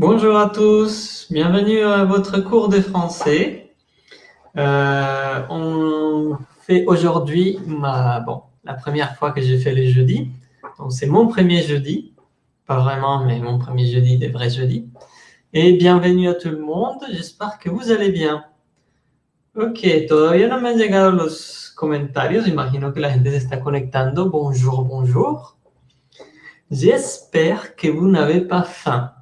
Bonjour à tous, bienvenue à votre cours de français. Euh, on fait aujourd'hui bon la première fois que j'ai fait les jeudis. Donc c'est mon premier jeudi, pas vraiment, mais mon premier jeudi des vrais jeudis. Et bienvenue à tout le monde, j'espère que vous allez bien. Ok, todavía no me han llegado los comentarios, imagino que la gente se está conectando. Bonjour, bonjour. J'espère que vous n'avez pas faim.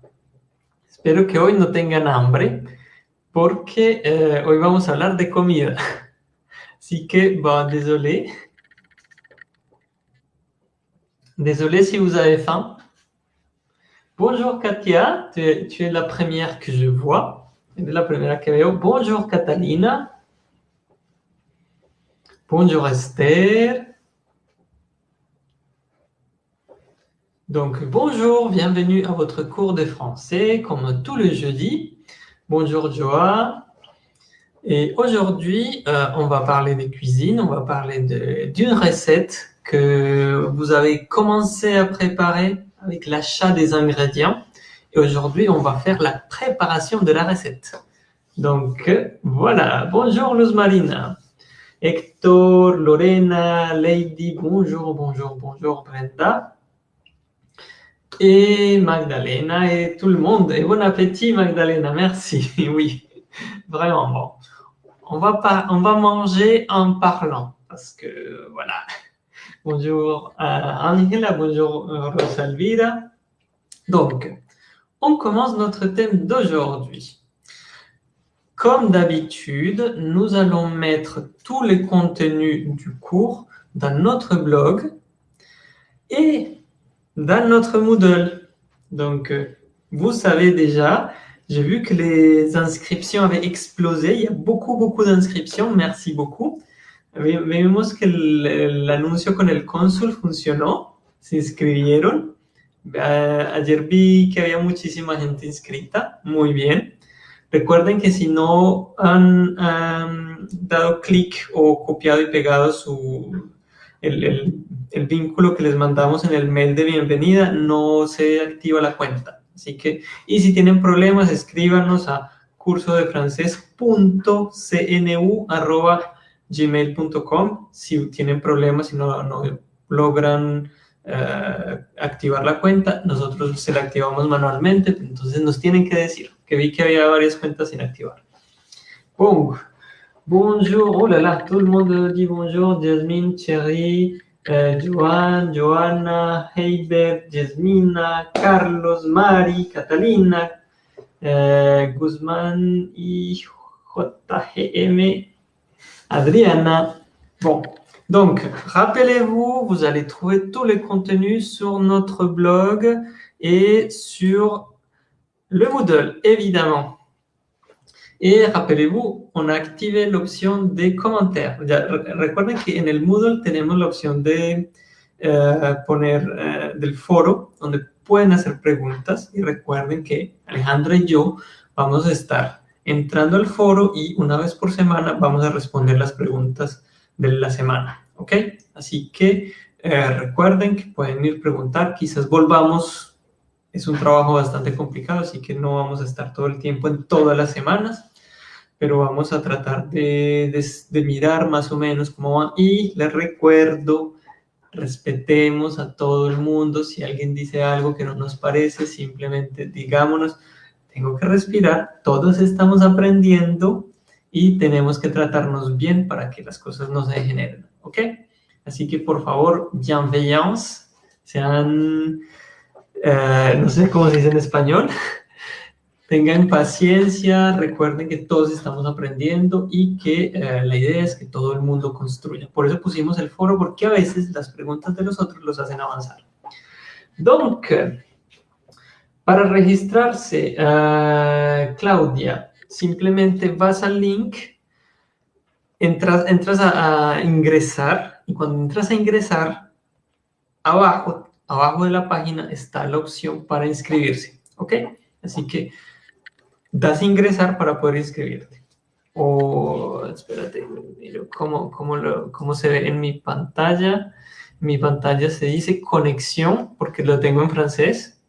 Espero que hoy no tengan hambre, porque eh, hoy vamos a hablar de comida. Así que, bon, désolé. Désolé si vous avez faim. Bonjour Katia, tu es, tu es la première que je vois. Es la que veo. Bonjour Catalina. Bonjour Esther. Donc, bonjour, bienvenue à votre cours de français, comme tous les jeudis. Bonjour Joa. Et aujourd'hui, euh, on va parler de cuisine, on va parler d'une recette que vous avez commencé à préparer avec l'achat des ingrédients. Et aujourd'hui, on va faire la préparation de la recette. Donc, voilà. Bonjour Luz Marina. Hector, Lorena, Lady, bonjour, bonjour, bonjour Brenda et Magdalena et tout le monde. Et bon appétit Magdalena, merci. Oui, vraiment bon. On va, pas, on va manger en parlant parce que voilà. Bonjour euh, Angela, bonjour euh, Rosalvira. Donc, on commence notre thème d'aujourd'hui. Comme d'habitude, nous allons mettre tous les contenus du cours dans notre blog et dans notre Moodle. Donc, euh, vous savez déjà, j'ai vu que les inscriptions avaient explosé. Il y a beaucoup, beaucoup d'inscriptions. Merci beaucoup. Vemos que el, con el cónsul funcionó. Se inscribieron. ayer vi que había muchísima gente inscrita. Muy bien. Recuerden que si no han dado clic o copiado y pegado su, el, el, vínculo que les mandamos en el mail de bienvenida, no se activa la cuenta. Así que, y si tienen problemas, escríbanos a curso de gmail.com si tienen problemas y no, no logran eh, activar la cuenta, nosotros se la activamos manualmente, entonces nos tienen que decir, que vi que había varias cuentas sin activar. ¡Pum! Bonjour, oh là là, tout le monde dit bonjour, Jasmine, Thierry, euh, Joanne, Joanna, Heiber, Jasmina, Carlos, Mari, Catalina, euh, Guzman, JGM, Adriana. Bon, donc, rappelez-vous, vous allez trouver tous les contenus sur notre blog et sur le Moodle, évidemment. Y rappelez-vous, on a activé l'option de commentaires. recuerden que en el Moodle tenemos la opción de eh, poner eh, del foro, donde pueden hacer preguntas. Y recuerden que Alejandra y yo vamos a estar entrando al foro y una vez por semana vamos a responder las preguntas de la semana. ¿Ok? Así que eh, recuerden que pueden ir preguntar. Quizás volvamos es un trabajo bastante complicado, así que no vamos a estar todo el tiempo en todas las semanas, pero vamos a tratar de, mirar más o menos cómo va. Y les recuerdo, respetemos a todo el mundo. Si alguien dice algo que no nos parece, simplemente digámonos, tengo que respirar, todos estamos aprendiendo y tenemos que tratarnos bien para que las cosas no se generen, ¿ok? Así que, por favor, bienveillance, sean eh, no sé cómo se dice en español. Tengan paciencia, recuerden que todos estamos aprendiendo y que eh, la idea es que todo el mundo construya. Por eso pusimos el foro, porque a veces las preguntas de los otros los hacen avanzar. Donc, para registrarse, uh, Claudia, simplemente vas al link, entras, entras a, a ingresar y cuando entras a ingresar, abajo abajo de la página está la opción para inscribirse, ¿ok? Así que das ingresar para poder inscribirte. O, espérate, miro cómo, cómo, se ve en mi pantalla. Mi pantalla se dice conexión, porque lo tengo en francés.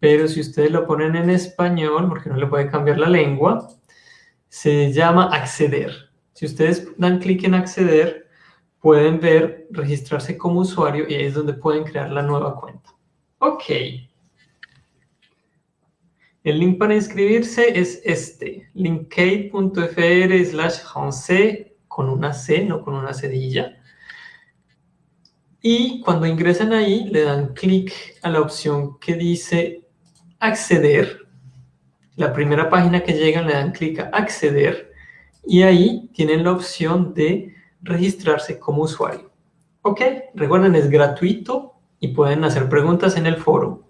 pero si ustedes lo ponen en español, porque no le puede cambiar la lengua, se llama acceder. Si ustedes dan clic en acceder, pueden ver registrarse como usuario y ahí es donde pueden crear la nueva cuenta. Ok. El link para inscribirse es este, linkade.fr slash con una C, no con una cedilla. Y cuando ingresan ahí, le dan clic a la opción que dice acceder. La primera página que llegan le dan clic a acceder y ahí tienen la opción de registrarse como usuario. ¿Ok? Recuerden, es gratuito y pueden hacer preguntas en el foro.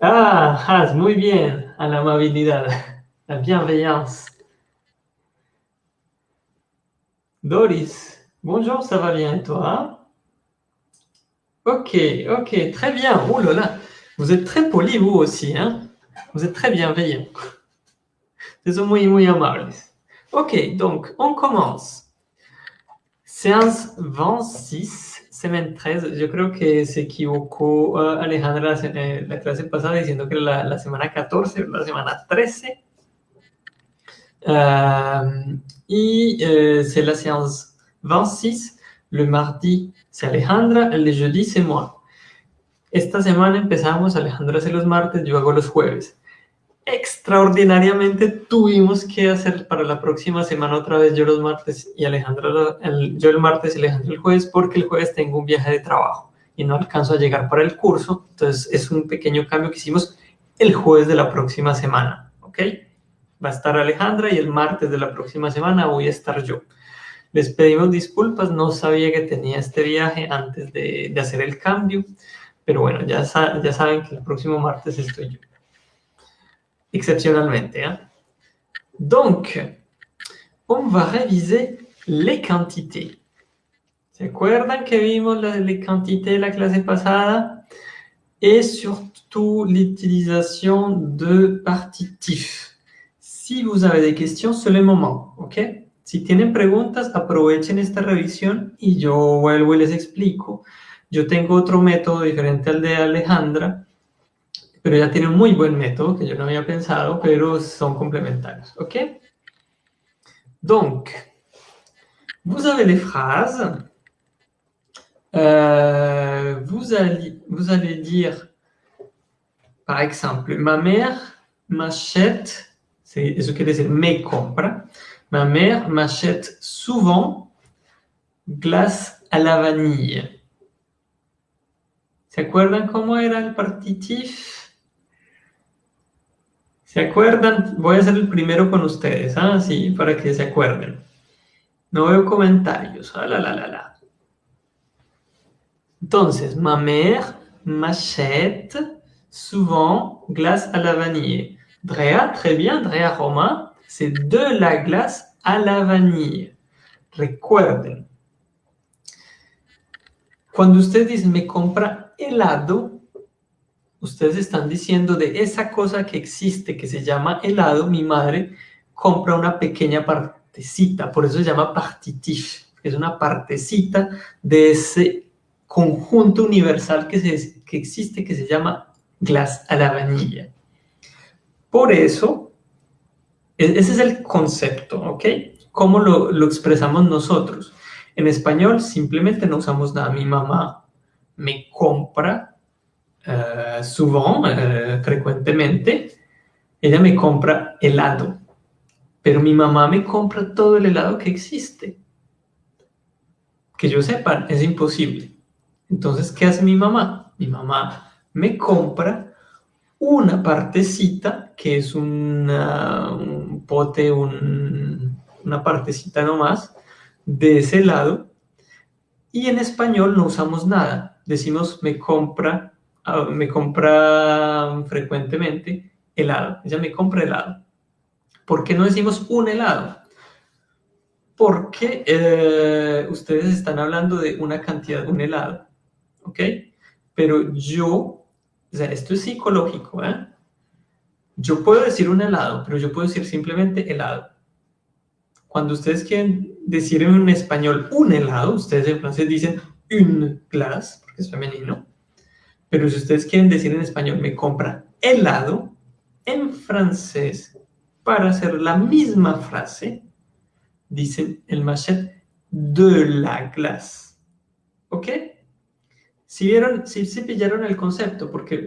Ah, Has, muy bien, a la amabilidad, la bienveillance. Doris, bonjour, ça va bien toi Ok, ok, très bien. Oh là vous êtes très poli vous aussi, hein Vous êtes très bienveillant. Vous êtes muy, muy amables. Ok, donc on commence. Séance 26, semaine 13. Yo creo que se equivocó uh, Alejandra en la clase pasada diciendo que la, la semana 14 o la semana 13. Euh, y euh, c'est la séance 26. Le mardi, c'est Alejandra. El jeudi, c'est moi. Esta semana empezamos, Alejandra hace los martes, yo hago los jueves. Extraordinariamente tuvimos que hacer para la próxima semana otra vez yo los martes y Alejandra el, yo el martes y Alejandra el jueves porque el jueves tengo un viaje de trabajo y no alcanzo a llegar para el curso. Entonces es un pequeño cambio que hicimos el jueves de la próxima semana, ¿ok? Va a estar Alejandra y el martes de la próxima semana voy a estar yo. Les pedimos disculpas, no sabía que tenía este viaje antes de, de hacer el cambio. Pero bueno, ya, ya saben que el próximo martes estoy yo. Exceptionnellement. Hein? Donc, on va réviser les quantités. ¿Se acuerdan que vimos la, les quantités la clase pasada? Et surtout l'utilisation de partitifs. Si vous avez des questions, c'est le moment, ¿ok? Si tienen preguntas, aprovechen esta revisión y yo vuelvo y les explico. Yo tengo otro método diferente al de Alejandra, pero ella tiene un muy buen método que yo no había pensado, pero son complementarios. ¿Ok? Donc, vous avez les phrases. Euh, vous, allez, vous allez dire, par exemple, ma mère m'achète, c'est ce que dire me compra. Ma mère m'achète souvent glace à la vanille. ¿Se acuerdan cómo era el partitif? ¿Se acuerdan? Voy a ser el primero con ustedes, ¿ah? Sí, para que se acuerden. No veo comentarios. Ah, la, la, la, la. Entonces, ma mère m'achète souvent glace à la vanille. Drea, très bien, Drea Roma, c'est de la glace à la vanille. Recuerden. Cuando ustedes dicen, me compra helado, ustedes están diciendo de esa cosa que existe, que se llama helado, mi madre compra una pequeña partecita, por eso se llama partitif, es una partecita de ese conjunto universal que, se, que existe, que se llama glass a la vanilla. Por eso, e, ese es el concepto, ¿ok? ¿Cómo lo, lo expresamos nosotros? En español simplemente no usamos nada. Mi mamá me compra uh, frecuentemente, ella me compra helado. Pero mi mamá me compra todo el helado que existe. Que yo sepa, es imposible. Entonces, ¿qué hace mi mamá? Mi mamá me compra una partecita, que es una, un pote, un, una partecita nomás, de ese helado. Y en español no usamos nada decimos me compra, ah, me compra frecuentemente helado. Ella me compra helado. ¿Por qué no decimos un helado? Porque eh, ustedes están hablando de una cantidad un helado. ¿Ok? Pero yo, o sea, esto es psicológico, ¿eh? Yo puedo decir un helado, pero yo puedo decir simplemente helado. Cuando ustedes quieren decir en español un helado, ustedes en francés dicen une glace, porque es femenino, Pero si ustedes quieren decir en español, me compra helado, en francés, para hacer la misma frase, dicen el machet de la glace. ¿Ok? Si vieron, si se pillaron el concepto, porque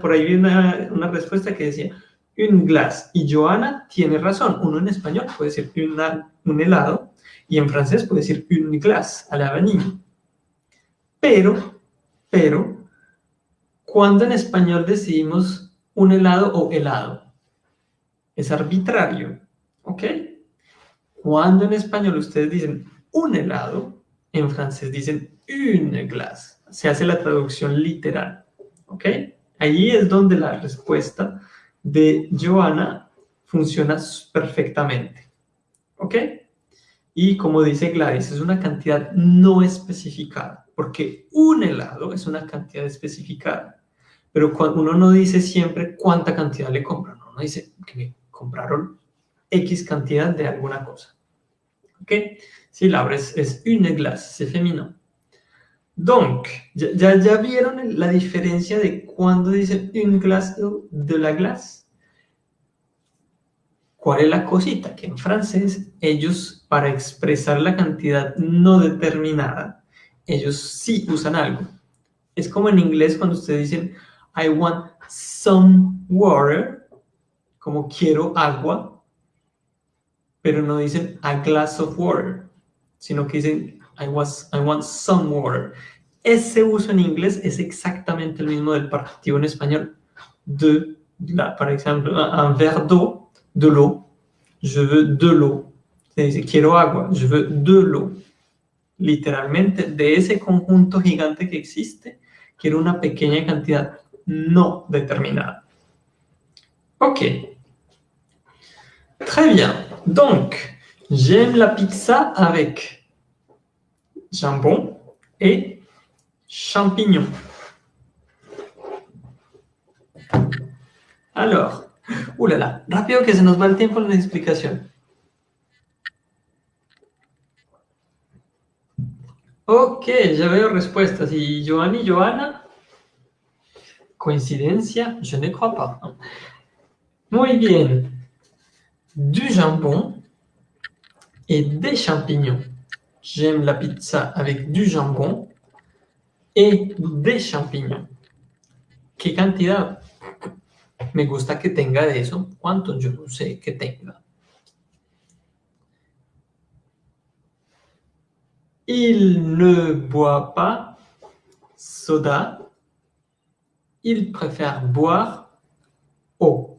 por ahí vi una, una, respuesta que decía, un glace. Y Joana tiene razón. Uno en español puede decir un helado y en francés puede decir un glace a la vanilla. Pero, pero, cuando en español decidimos un helado o helado? Es arbitrario, ¿ok? Cuando en español ustedes dicen un helado, en francés dicen une glace. Se hace la traducción literal, ¿ok? Ahí es donde la respuesta de Joana funciona perfectamente, ¿ok? Y como dice Gladys, es una cantidad no especificada, porque un helado es una cantidad especificada. Pero uno no dice siempre cuánta cantidad le compran, uno dice que me compraron X cantidad de alguna cosa. ¿Ok? Si la es, es une glace, c'est féminin. Donc, ya, ya, vieron la diferencia de cuando dicen une glace de la glace. ¿Cuál es la cosita? Que en francés, ellos, para expresar la cantidad no determinada, ellos sí usan algo. Es como en inglés cuando ustedes dicen, I want some water, como quiero agua, pero no dicen a glass of water, sino que dicen I, was, I want some water. Ese uso en inglés es exactamente el mismo del participio en español. De, la, por ejemplo, un verre d'eau, de l'eau. Je veux de l'eau. Se dice, quiero agua, je veux de l'eau. Literalmente, de ese conjunto gigante que existe, quiero una pequeña cantidad non déterminable. Ok. Très bien. Donc, j'aime la pizza avec jambon et champignons. Alors, oulala, rápido que se nos va el tiempo en la explicación. Ok, ya veo respuestas. Y Joan y Joana, Coïncidence Je ne crois pas. Muy bien. Du jambon et des champignons. J'aime la pizza avec du jambon et des champignons. ¿Qué cantidad? Me gusta que tenga de eso. ¿Cuánto? Yo no sé que tenga. Il ne boit pas soda il préfère boire eau.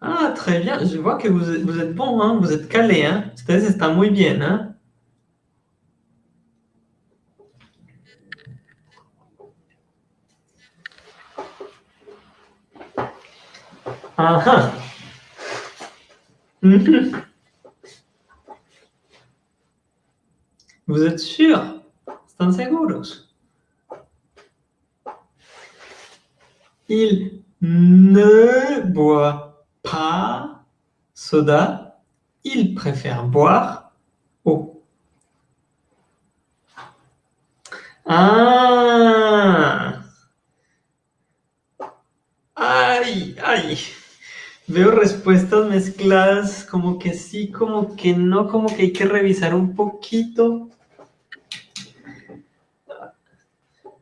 Ah, très bien. Je vois que vous, vous êtes bon, hein? vous êtes calé. Hein? Ustedes están muy bien. Hein? Ah, ah. Vous êtes sûr? ¿Están seguros? Il ne boit pas soda. Il préfère boire eau. Ah Ay, ay. Veo respuestas mezcladas, como que sí, como que no, como que hay que revisar un poquito.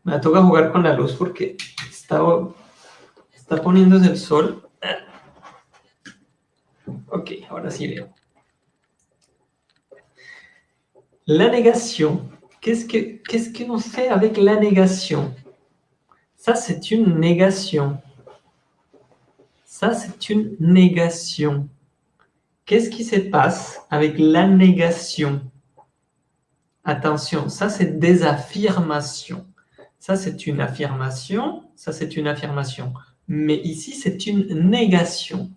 Me toca jugar con la luz porque está, está poniéndose el sol. Ok, ahora sí veo. La négation. Qu'est-ce que qu'est-ce qu'on fait avec la négation Ça, c'est une négation. Ça, c'est une négation. Qu'est-ce qui se passe avec la négation? Attention, ça, c'est des affirmations. Ça, c'est une affirmation. Ça, c'est une affirmation. Mais ici, c'est une négation.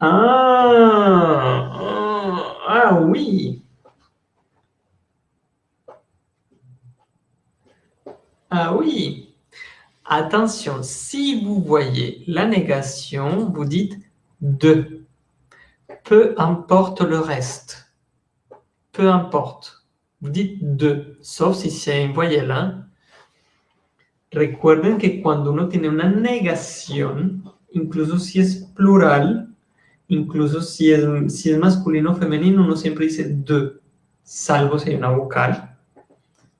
Ah, ah, oui. Ah oui. Attention, si vous voyez la négation, vous dites de. Peu importe le reste. Peu importe. De, sauf si c'est voyelle. Recuerden que cuando uno tiene una negación, incluso si es plural, incluso si es, si es masculino o femenino, uno siempre dice de, salvo si hay una vocal.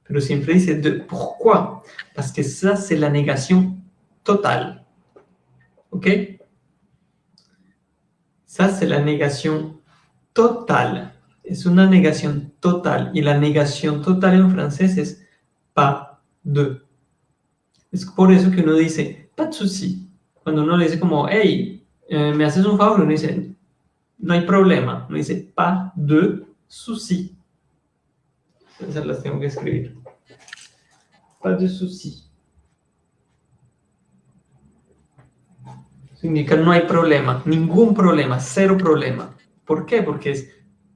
Pero siempre dice de. Pourquoi Parce que ça, c'est la négation totale. ¿Ok? Ça, c'est la négation totale. Es una negación total. Y la negación total en francés es pas de. Es por eso que uno dice, pas de souci. Cuando uno le dice como, hey, eh, ¿me haces un favor? Uno dice, no hay problema. Uno dice, pas de souci. Esas las tengo que escribir. Pas de souci. Significa no hay problema, ningún problema, cero problema. ¿Por qué? Porque es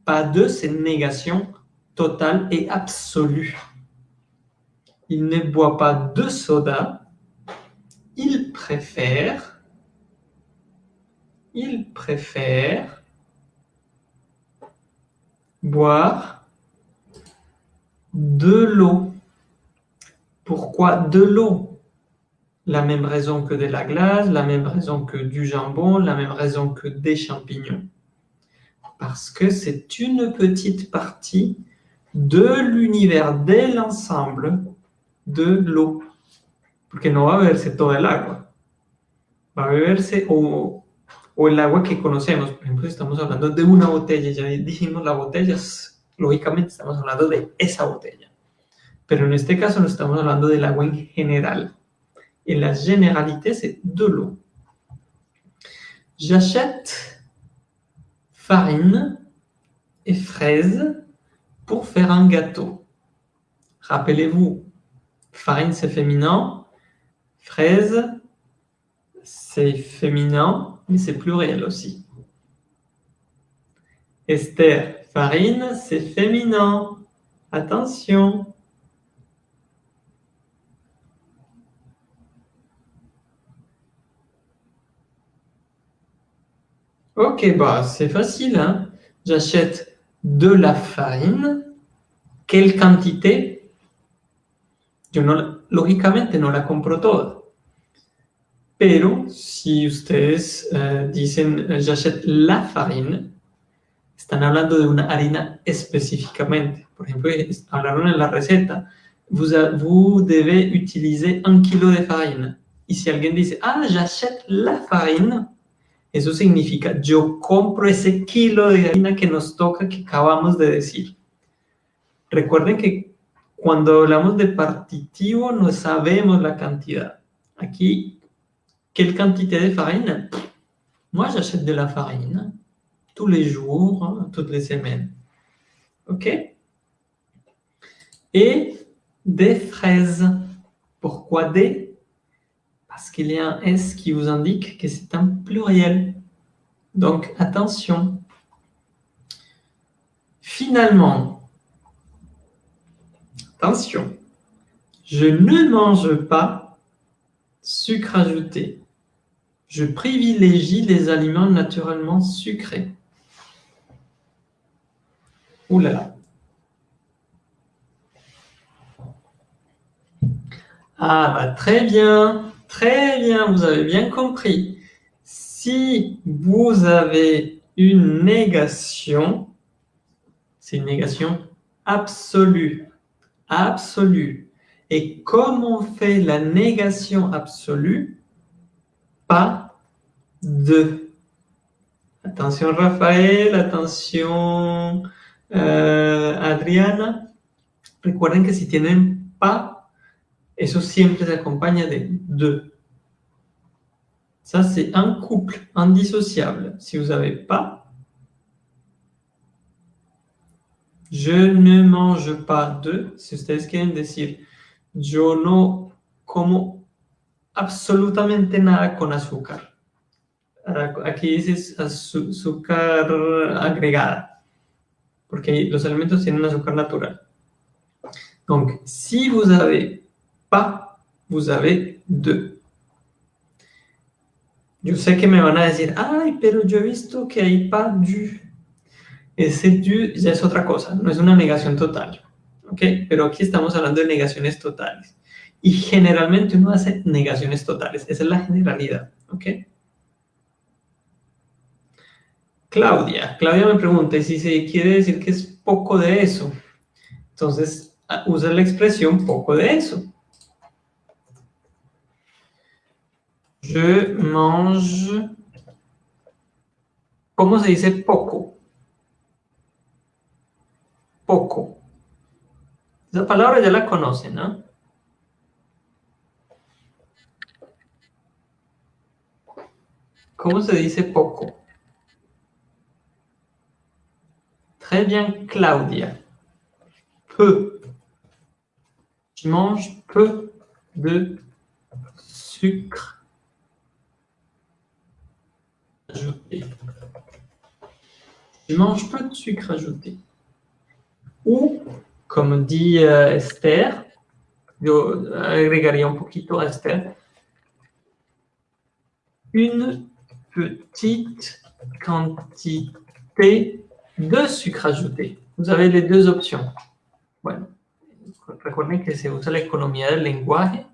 pas de, négation totale et absolue. Il ne boit pas de soda, il préfère, il préfère boire de l'eau. Pourquoi de l'eau? La même raison que de la glace, la même raison que du jambon, la même raison que des champignons. Parce que c'est une petite partie de l'univers, de l'ensemble de l'eau. Porque no va a beberse todo el agua. Va a beberse o, o el agua que conocemos. Por ejemplo, si estamos hablando de una botella, ya dijimos la botella, lógicamente estamos hablando de esa botella. Pero en este caso no estamos hablando del agua en general. Et la généralité, c'est de l'eau. J'achète farine et fraises pour faire un gâteau. Rappelez-vous, farine c'est féminin, fraise c'est féminin, mais c'est pluriel aussi. Esther, farine c'est féminin. Attention. Ok, bah c'est facile. Hein. J'achète de la farine. Quelle quantité Yo no, lógicamente no la compro toda. Pero si ustedes uh, dicen j'achète la farine, están hablando de una harina específicamente. Por ejemplo, hablaron en la receta, vous, vous devez utiliser un kilo de farine. Y si alguien dice, ah, j'achète la farine, Eso significa, yo compro ese kilo de harina que nos toca, que acabamos de decir. Recuerden que cuando hablamos de partitivo no sabemos la cantidad. Aquí, ¿qué cantidad de farine? Moi, j'achète de la farine tous les jours, toutes les semaines. OK Et des fraises. Pourquoi des parce qu'il y a un S qui vous indique que c'est un pluriel. Donc, attention. Finalement, attention, je ne mange pas sucre ajouté. Je privilégie les aliments naturellement sucrés. Ouh là là. Ah, bah, très bien. Très bien, vous avez bien compris. Si vous avez une négation, c'est une négation absolue. Absolue. Et comme on fait la négation absolue, pas de. Attention Raphaël, attention euh, Adriana. Recuerden que si tienen pas Eso siempre se acompaña de de. Ça, c'est un couple indissociable. Si vous n'avez pas, je ne mange pas de, si ustedes quieren decir, yo no como absolutamente nada con azúcar. Aquí dice azúcar agregada, porque los alimentos tienen azúcar natural. Donc, si vous avez pas, vous avez deux. Yo sé que me van a decir, ay, pero yo he visto que hay pas du. Ese du ya es otra cosa, no es una negación total. ¿ok? Pero aquí estamos hablando de negaciones totales. Y generalmente uno hace negaciones totales. Esa es la generalidad, ¿ok? Claudia. Claudia me pregunta, si se quiere decir que es poco de eso? Entonces, usa la expresión poco de eso. Je mange... ¿Cómo se dice poco? Poco. Esa palabra ya la conocen, ¿no? ¿Cómo se dice poco? Très bien, Claudia. Peu. Je mange peu de sucre ajouté. Je mange peu de sucre ajouté. Ou, comme dit euh, Esther, yo agregaría un poquito Esther, une petite quantité de sucre ajouté. Vous avez les deux options. Bueno, recuerden que se usa la economía del lenguaje.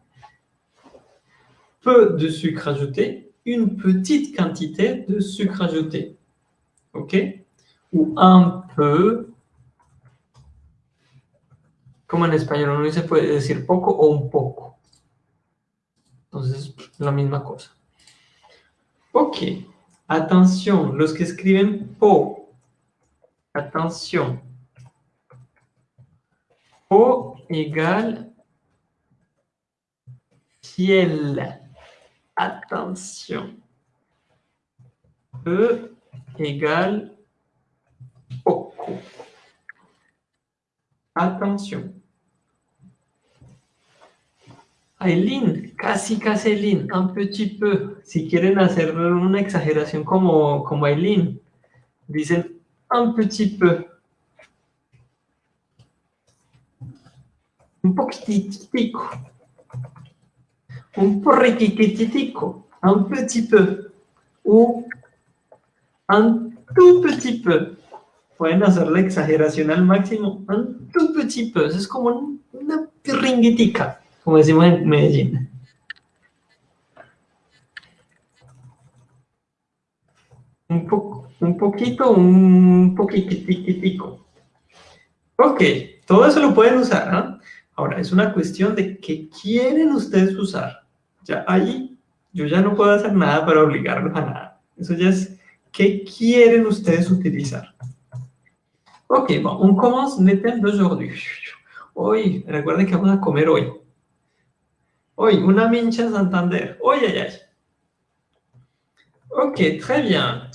Peu de sucre ajouté, une petite quantité de sucre ajouté. OK? Ou un peu, como en español no se puede decir poco o un poco. Entonces, la misma cosa. Ok. Attention, los que escriben po Attention. O égale ciel. Attention. E égale poco. Attention. Aileen, casi casi Aileen, un petit peu. Si quieren hacer una exageración como, como Aileen, dicen un petit peu. Un poquititico. Un porriquititico. Un petit peu. Ou un tout petit peu. Pueden hacer la exageración al máximo. Un tout petit peu. Es como una pirringuitica, como decimos en Medellín. Un poco un poquito, un poquitico. Ok, todo eso lo pueden usar, ¿no? Ahora, es una cuestión de qué quieren ustedes usar. Ya ahí yo ya no puedo hacer nada para obligarlos a nada. Eso ya es qué quieren ustedes utilizar? Ok, on commence l'été d'aujourd'hui. Hoy, recuerden que vamos a comer hoy. Hoy, una mincha Santander. Hoy, ay, ay. Ok, très bien.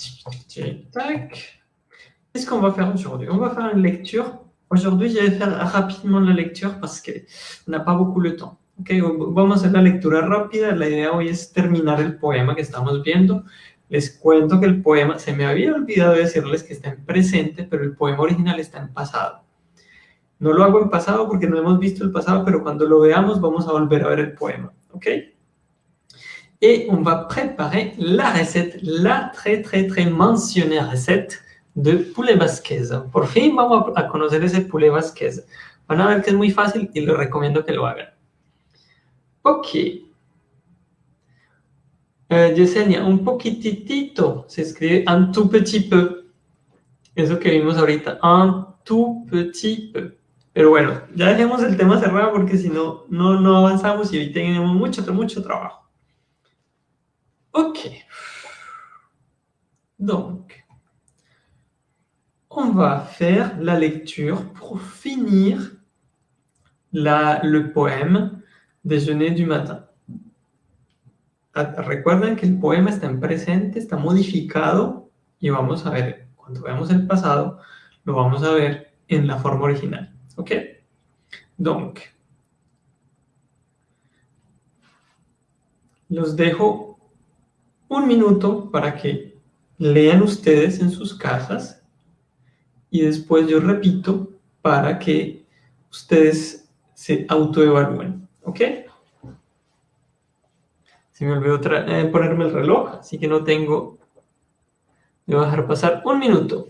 Qu'est-ce qu'on va faire aujourd'hui? On va faire une lecture. Aujourd'hui, je vais faire rapidement la lecture parce qu'on n'a pas beaucoup de temps. Ok, vamos a hacer la lectura rápida. La idea hoy es terminar el poema que estamos viendo. Les cuento que el poema, se me había olvidado decirles que está en presente, pero el poema original está en pasado. No lo hago en pasado porque no hemos visto el pasado, pero cuando lo veamos vamos a volver a ver el poema. ¿Ok? et on va préparer la recette, la très très très mentionnée recette de poulet basquez. Por fin vamos a conocer ese poulet basquez. Van a ver que es muy fácil y les recomiendo que lo hagan. Ok. Eh, Yesenia, un poquitito se escribe un tout petit peu. Eso que vimos ahorita, un tout petit peu. Pero bueno, ya dejemos el tema cerrado porque si no, no, no avanzamos y hoy tenemos mucho, mucho trabajo. Ok. Donc, on va faire la lecture pour finir la, le poème Déjeuner du matin. Recuerden que el poema está en presente, está modificado y vamos a ver, cuando veamos el pasado, lo vamos a ver en la forma original. ¿Ok? Donc, los dejo un minuto para que lean ustedes en sus casas y después yo repito para que ustedes se autoevalúen, ¿ok? Se me olvidó eh, ponerme el reloj, así que no tengo... Voy a dejar pasar un minuto.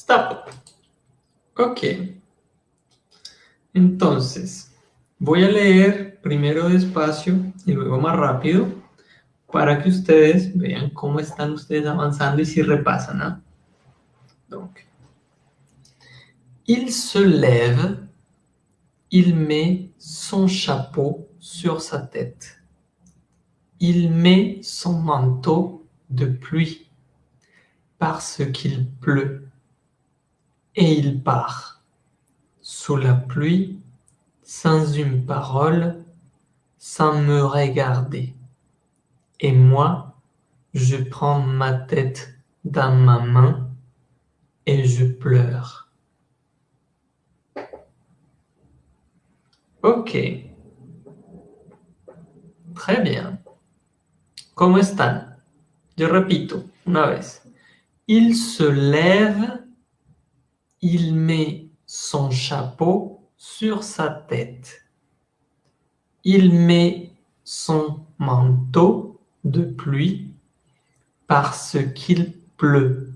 Stop. Ok. Entonces, voy a leer primero despacio y luego más rápido para que ustedes vean cómo están ustedes avanzando y si repasan. ¿no? Donc, il se lève, il met son chapeau sur sa tête. Il met son manteau de pluie parce qu'il pleut et il part sous la pluie sans une parole, sans me regarder. Et moi, je prends ma tête dans ma main et je pleure. Ok. Très bien. ¿Cómo están? Yo repito una vez. Il se lève, il met son chapeau sur sa tête. Il met son manteau de pluie parce qu'il pleut.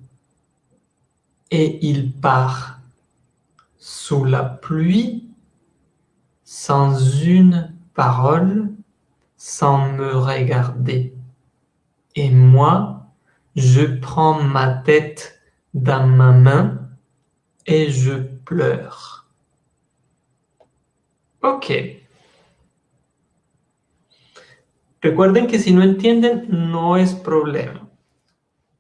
Et il part sous la pluie sans une parole, sans me regarder. Et moi, je prends ma tête dans ma main et je pleure. Ok. Recuerden que si no entienden, no es problema.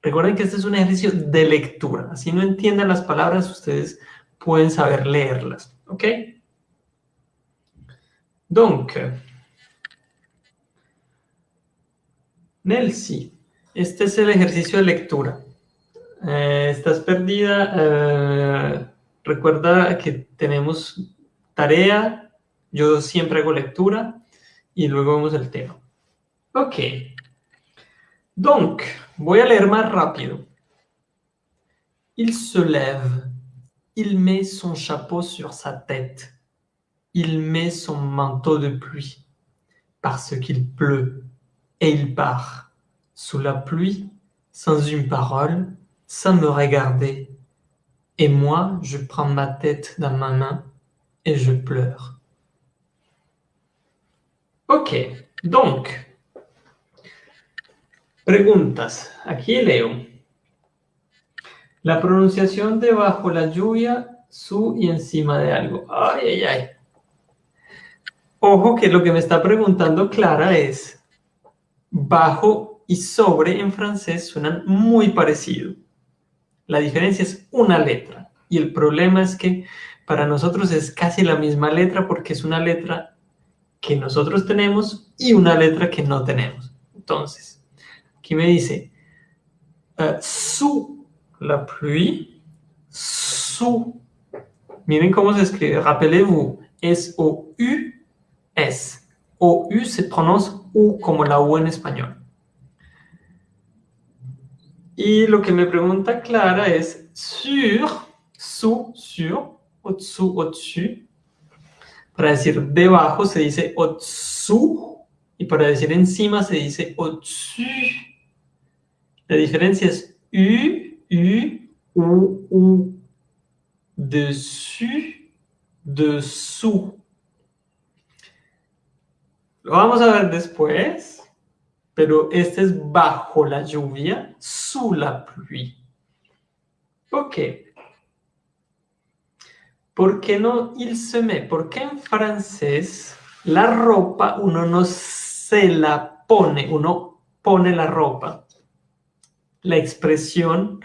Recuerden que este es un ejercicio de lectura. Si no entienden las palabras, ustedes pueden saber leerlas. ¿Ok? Donc, Nelsi, este es el ejercicio de lectura. Eh, estás perdida. Eh, recuerda que tenemos tarea, yo siempre hago lectura y luego vemos el tema. Ok. Donc, voy a leer más rápido. Il se lève. Il met son chapeau sur sa tête. Il met son manteau de pluie parce qu'il pleut et il part sous la pluie sans une parole, sans me regarder. Et moi, je prends ma tête dans ma main et je pleure. Ok, donc, preguntas. Aquí leo. La pronunciación de bajo la lluvia, su y encima de algo. Ay, ay, ay. Ojo que lo que me está preguntando Clara es, bajo y sobre en francés suenan muy parecido. La diferencia es una letra. Y el problema es que para nosotros es casi la misma letra porque es una letra que nosotros tenemos y una letra que no tenemos. Entonces, aquí me dice, uh, sous la pluie, sous. Miren cómo se escribe, rappelez-vous, S-O-U-S. O-U se pronuncia U como la U en español. Y lo que me pregunta Clara es sur, su, sur, au-dessous, au-dessus. Para decir debajo se dice au-dessous y para decir encima se dice au-dessus. La diferencia es U, U, U, U. Dessus, dessous. Lo vamos a ver después, pero este es bajo la lluvia, sous la pluie. Ok. ¿Por qué no il se met? Porque en francés la ropa uno no se la pone, uno pone la ropa. La expresión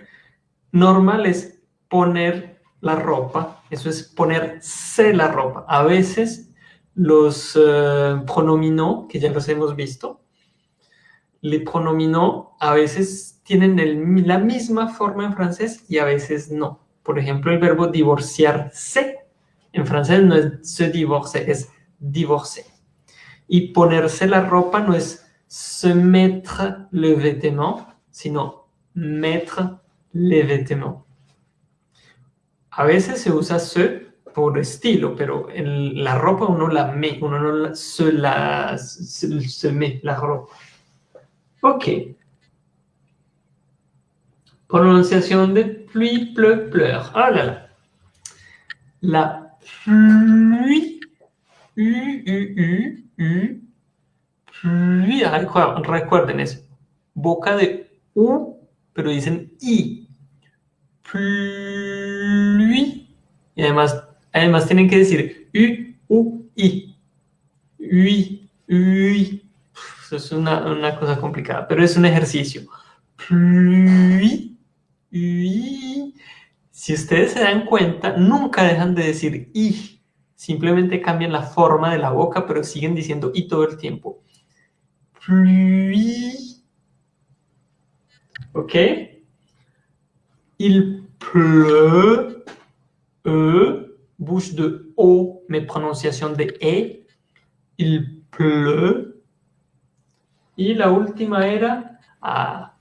normal es poner la ropa, eso es ponerse la ropa. A veces los uh, pronominaux, que ya los hemos visto, les pronominaux a veces tienen la misma forma en francés y a veces no. Por ejemplo, el verbo divorciarse en francés no es se divorce, es divorcer. Y ponerse la ropa no es se mettre le vêtement, sino mettre les vêtements. A veces se usa se por estilo, pero en la ropa uno la me, uno no se la se, se la ropa. Ok. Prononciation de pluie, pleu, pleure. Oh là là. La pluie, U, U, U, U, pluie. Recuerden, es boca de U, pero dicen I. Pluie. Y además, además tienen que decir U, U, I. Ui, ui. Es una, una cosa complicada, pero es un ejercicio. Si ustedes se dan cuenta, nunca dejan de decir I. Simplemente cambian la forma de la boca, pero siguen diciendo I todo el tiempo. ¿Ok? Il pleut. E. Bouche de O, mais prononciation de E. Il pleut. Y la última era ah,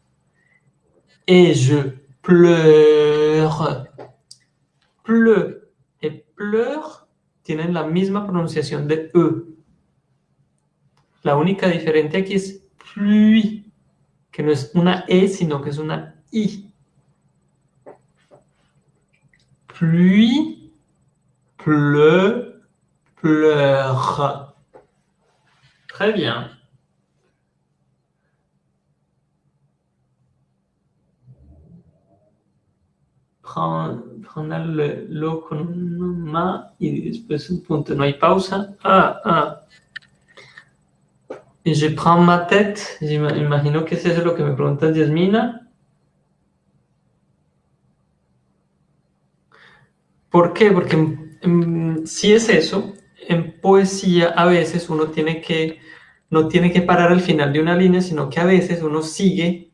et je pleure. Pleu et pleure tienen la misma pronunciación de E. La única diferencia aquí es pluie, que no es una E, sino que es una I. Pluie, pleu, pleure. Très bien. Lo con un ma y después un punto. No hay pausa. Ah, ah. Y je prends ma tête. Imagino que es eso lo que me pregunta Yasmina. ¿Por qué? Porque mm, si es eso, en poesía a veces uno tiene que, no tiene que parar al final de una línea, sino que a veces uno sigue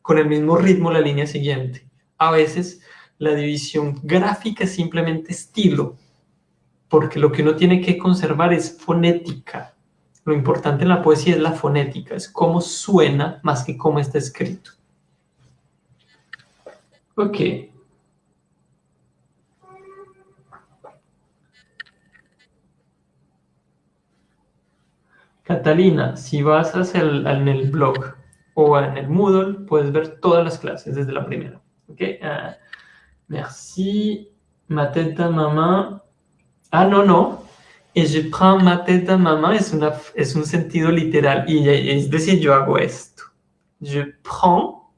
con el mismo ritmo la línea siguiente. A veces la división gráfica es simplemente estilo, porque lo que uno tiene que conservar es fonética. Lo importante en la poesía es la fonética, es cómo suena más que cómo está escrito. Ok. Catalina, si vas hacia el, en el blog o en el Moodle, puedes ver todas las clases desde la primera. Okay? Uh, merci. Ma tête à maman. Ah, no, no. Et je prends ma tête à maman es, una, es un sentido literal. Y es decir, yo hago esto. Je prends.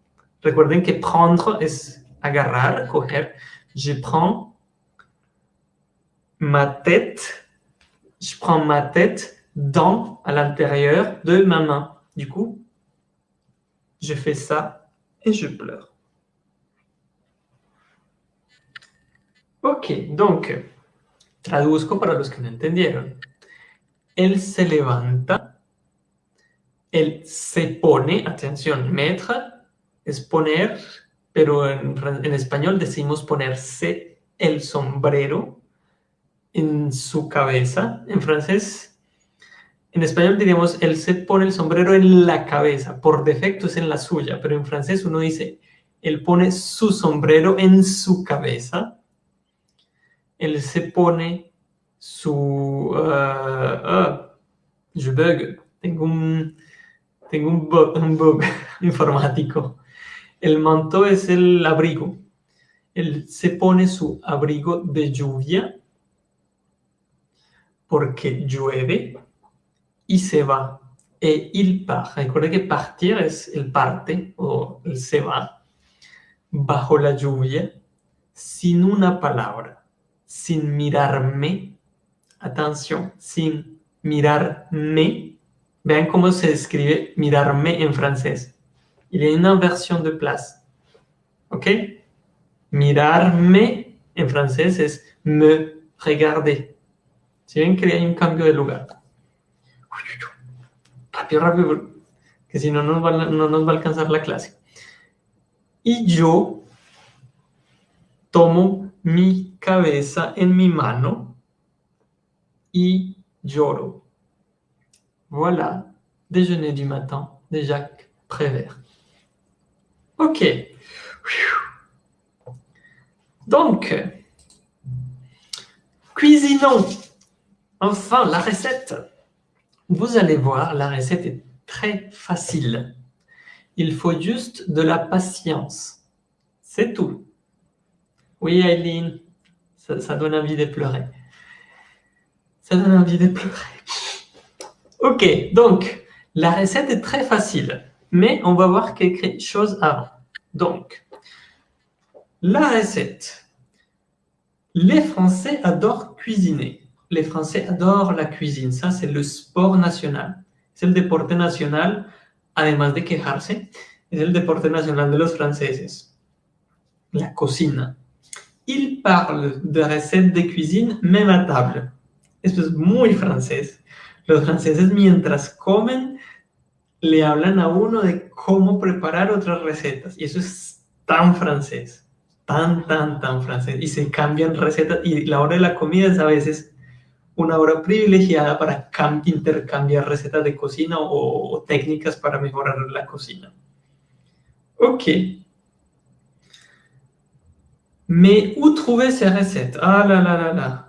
Recuerden que prendre es agarrar, coger. Je prends ma tête. Je prends ma tête dans, à l'intérieur de ma main. Du coup, je fais ça et je pleure. Ok, donc, traduzco para los que no entendieron. Él se levanta, él se pone, atención, mettre es poner, pero en, en español decimos ponerse el sombrero en su cabeza. En francés en español diríamos, él se pone el sombrero en la cabeza, por defecto es en la suya, pero en francés uno dice, él pone su sombrero en su cabeza, él se pone su... Uh, je bug, tengo un, tengo un bug, un bug informático. El manto es el abrigo. Él se pone su abrigo de lluvia porque llueve y se va. Et il part. Recuerda que partir es el parte o el se va. Bajo la lluvia, sin una palabra, sin mirarme. Atención, sin mirarme. Vean cómo se escribe mirarme en francés. Il y a une inversion de place. ¿Ok? Mirarme en francés es me regarder. Si ven que hay un cambio de lugar rápido, rápido, que si no, no nos va a alcanzar la clase. Y yo tomo mi cabeza en mi mano y lloro. Voilà, déjeuner du matin de Jacques Prévert. Ok. Donc, cuisinons enfin la recette. Vous allez voir, la recette est très facile. Il faut juste de la patience. C'est tout. Oui, Aileen, ça, donne envie de pleurer. Ça donne envie de pleurer. Ok, donc, la recette est très facile, mais on va voir quelque chose avant. Donc, la recette. Les Français adorent cuisiner. Les Français adorent la cuisine. Ça, c'est le sport national. C'est le deporte national, además de quejarse, es el deporte nacional de los franceses. La cocina. Ils parlent de recettes de cuisine même à table. Esto es muy francés. Los franceses mientras comen le hablan a uno de cómo preparar otras recetas. Y eso es tan francés, tan, tan, tan francés. Y se cambian recetas y la hora de la comida es a veces una hora privilegiada para intercambiar recetas de cocina o, o técnicas para mejorar la cocina. Ok. Mais où trouver ces recettes? Ah là là là là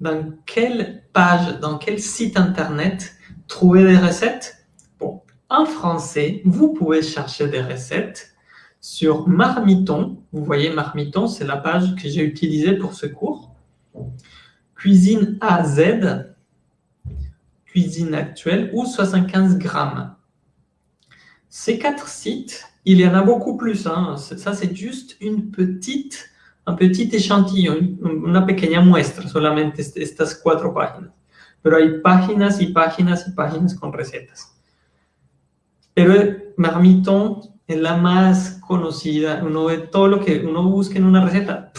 dans quelle page, dans quel site internet trouver des recettes? Bon, en français, vous pouvez chercher des recettes sur Marmiton. Vous voyez, Marmiton, c'est la page que j'ai utilisée pour ce cours. Cuisine AZ, cuisine actuelle ou 75 grammes. Ces quatre sites, il y en a beaucoup plus. Hein. Ça, c'est juste une petite un petit échantillon, una pequeña muestra, solamente estas cuatro páginas. Pero hay páginas y páginas y páginas con recetas. Pero Marmiton es la más conocida. Uno ve todo lo que uno busca en una receta.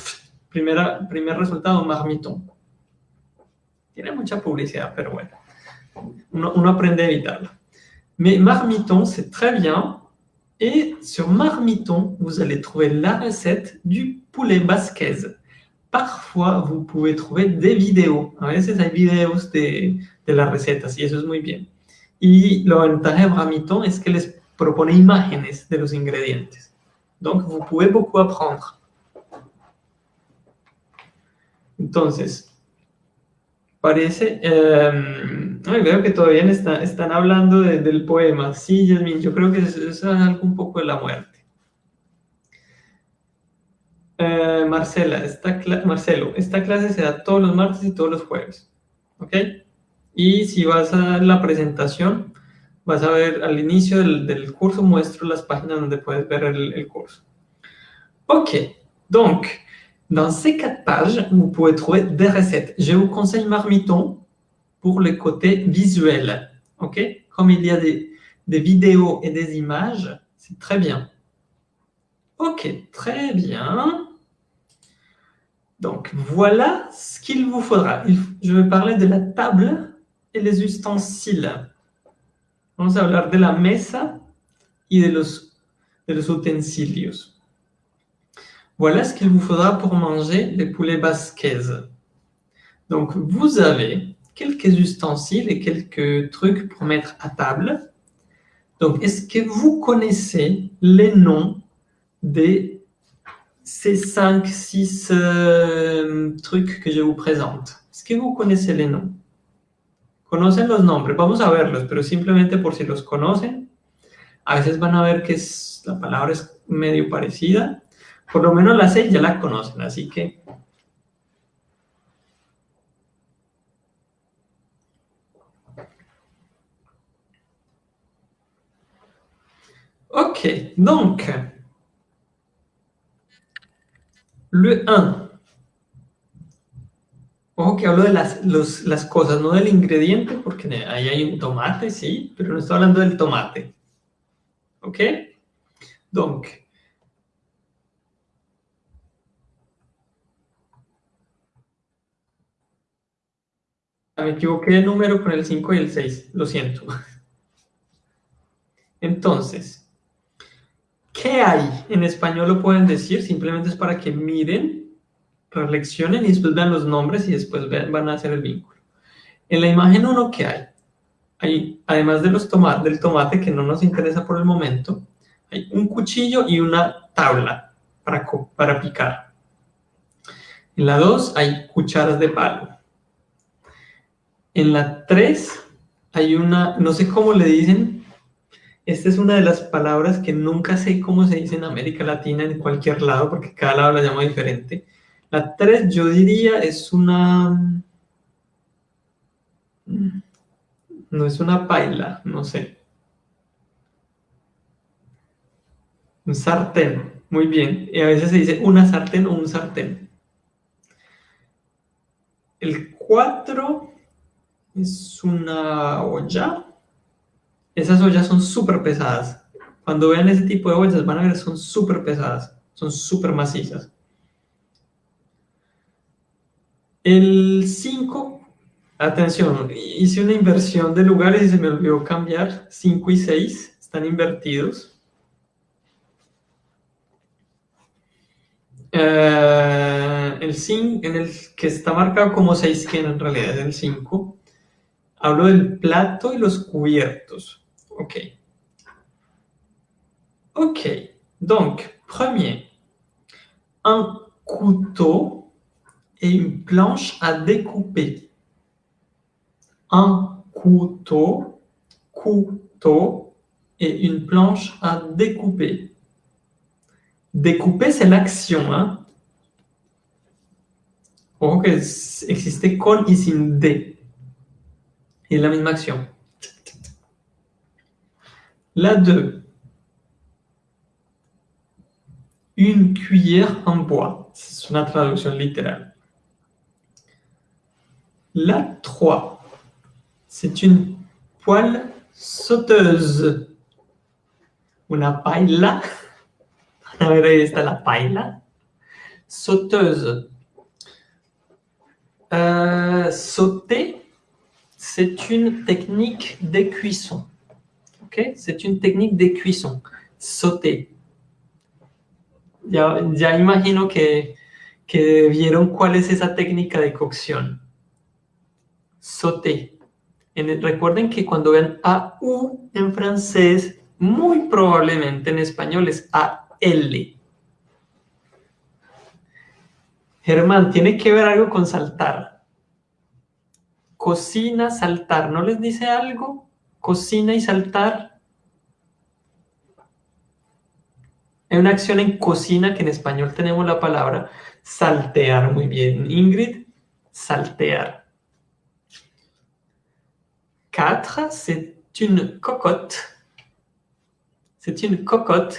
primera, primer resultado, Marmiton. Tiene mucha publicidad, pero bueno. Uno, uno aprende a evitarla. Mais Marmiton, c'est très bien Et sur Marmiton, vous allez trouver la recette du poulet basquez. Parfois, vous pouvez trouver des vidéos. A veces hay videos de, de las recetas y eso es muy bien. Y lo ventaja de Marmiton es que les propone imágenes de los ingredientes. Donc, vous pouvez beaucoup apprendre. Entonces, parece... Eh, veo que todavía están hablando del poema. Sí, Yasmin, yo creo que eso, es algo un poco de la muerte. Eh, Marcela, esta Marcelo, esta clase se da todos los martes y todos los jueves. ¿Ok? Y si vas a la presentación, vas a ver al inicio del, curso, muestro las páginas donde puedes ver el, el curso. Ok, donc, dans ces quatre pages, vous pouvez trouver des recettes. Je vous conseille Marmiton, pour le côté visuel. ok? Comme il y a des, vidéos et des images, c'est très bien. Ok, très bien. Donc, voilà ce qu'il vous faudra. Je vais parler de la table et les ustensiles. Vamos a hablar de la mesa y de los, de los utensilios. Voilà ce qu'il vous faudra pour manger les poulets basquez. Donc, vous avez quelques ustensiles et quelques trucs pour mettre à table. Donc, est-ce que vous connaissez les noms de ces 5, 6 euh, trucs que je vous présente? Est-ce que vous connaissez les noms? Conocen los nombres, vamos a verlos, pero simplemente por si los conocen, a veces van a ver que es, la palabra es medio parecida, por lo menos la 6 ya la conocen, así que Ok, donc, le 1. Ojo que hablo de las, las cosas, no del ingrediente, porque ahí hay un tomate, sí, pero no estoy hablando del tomate. ¿Ok? Donc, ah, me equivoqué de número con el 5 y el 6, lo siento. Entonces, ¿Qué hay? En español lo pueden decir, simplemente es para que miren, reflexionen y después vean los nombres y después van a hacer el vínculo. En la imagen 1, ¿qué hay? hay además del tomate que no nos interesa por el momento, hay un cuchillo y una tabla para, para picar. En la 2 hay cucharas de palo. En la 3 hay una, no sé cómo le dicen, esta es una de las palabras que nunca sé cómo se dice en América Latina, en cualquier lado, porque cada lado la llama diferente. La 3 yo diría es una... No es una paila, no sé. Un sartén, muy bien. Y a veces se dice una sartén o un sartén. El 4 es una olla. Esas ollas son súper pesadas. Cuando vean ese tipo de ollas van a ver son súper pesadas, son súper macizas. El 5, atención, hice una inversión de lugares y se me olvidó cambiar. 5 y 6 están invertidos. Eh, el 5, en el que está marcado como 6, que en realidad es el 5, hablo del plato y los cubiertos. Ok. Ok. Donc, premier, un couteau et une planche à découper. Un couteau, couteau et une planche à découper. Découper, c'est l'action. Hein? Ojo existe con y sin D. Y es la misma acción. La 2. Une cuillère en bois. C'est une traduction littérale. La 3. C'est une poêle sauteuse. Una paella. A ver, ahí está la paella. Sauteuse. Euh, sauter, c'est une technique de cuisson. C'est une technique de cuisson. Sauter. Ya, imagino que, que vieron cuál es esa técnica de cocción. Sauter. En recuerden que cuando vean AU en francés, muy probablemente en español es AL. Germán, tiene que ver algo con saltar. Cocina, saltar. ¿No les dice algo? Cocina y saltar. Hay una acción en cocina que en español tenemos la palabra saltear. Muy bien. Ingrid, saltear. Quatre, c'est une cocotte. C'est une cocotte.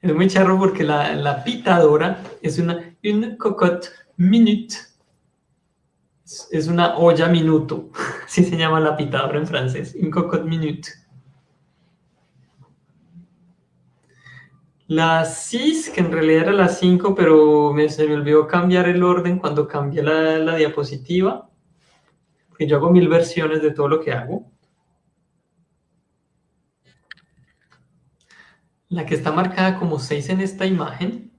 Es muy charro porque la, la pitadora es una une cocotte minute. Es una olla minuto. Así se llama la pitadora en francés. Un cocotte minute. La 6, que en realidad era la 5, pero me, se me olvidó cambiar el orden cuando cambié la, la diapositiva. Porque yo hago mil versiones de todo lo que hago. La que está marcada como 6 en esta imagen,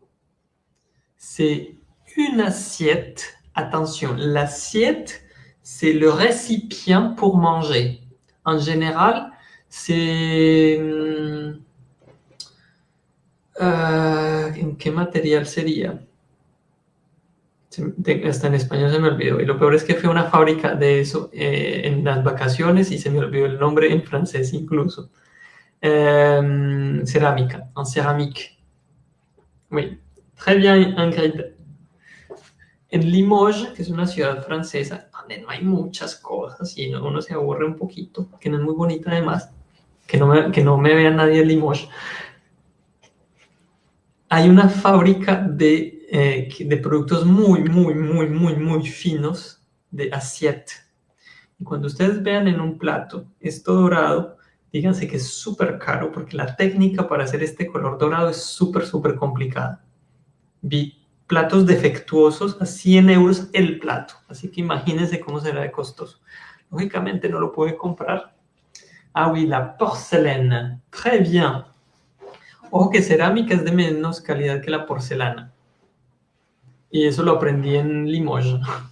c'est une assiette. Attention, l'assiette, c'est le récipient pour manger. En général, c'est... Uh, ¿En qué material sería? Hasta en español se me olvidó. Y lo peor es que fue una fábrica de eso eh, en las vacaciones y se me olvidó el en francés incluso. Euh, en céramique. Oui, très bien Ingrid. En Limoges, que es una ciudad francesa, donde no hay muchas cosas y uno se aburre un poquito, que no es muy bonita además, que no me, que no me vea nadie en Limoges, hay una fábrica de, eh, de productos muy, muy, muy, muy, muy finos de assiette. Y cuando ustedes vean en un plato esto dorado, díganse que es súper caro porque la técnica para hacer este color dorado es súper, súper complicada. Vi platos defectuosos a 100 euros el plato. Así que imagínense cómo será de costoso. Lógicamente no lo puede comprar. Ah oui, la porcelaine. Très bien. Ojo que cerámica es de menos calidad que la porcelana. Y eso lo aprendí en Limoges.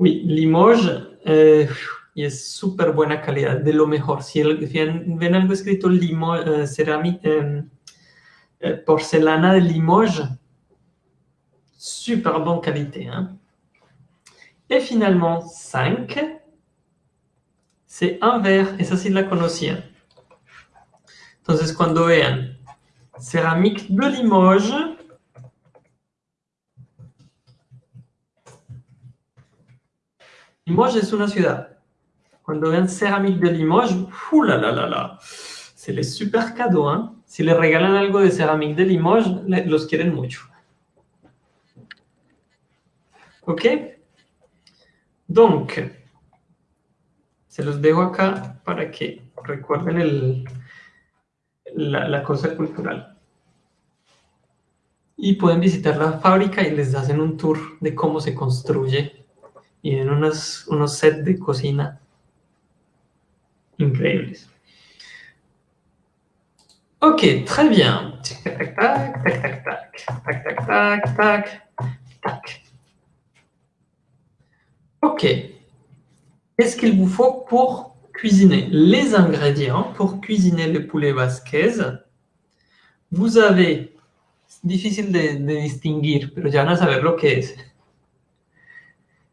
Oui, Limoges, eh, y es súper buena calidad, de lo mejor. Si, ven, algo escrito Limoges, eh, cerámica, em, porcelana de Limoges. Super bonne qualité. Hein? Et finalement, 5, c'est un verre. Esa sí la conocían. Entonces, cuando vean céramique de Limoges, Limoges es una ciudad. Cuando vean céramique de Limoges. C'est les super cadeaux, hein? Si les regalan algo de céramique de Limoges, los quieren mucho. ¿Ok? Donc, se los dejo acá para que recuerden la, la cosa cultural. Y pueden visitar la fábrica y les hacen un tour de cómo se construye. Y en unos, unos sets de cocina increíbles. Ok, très bien. Tac, tac, tac, tac, tac, tac, tac, tac, tac. Ok. Qu'est-ce qu'il vous faut pour cuisiner? Les ingrédients pour cuisiner le poulet basquez. Vous avez, c'est difficile de, distinguir, pero ya van a saber lo que es.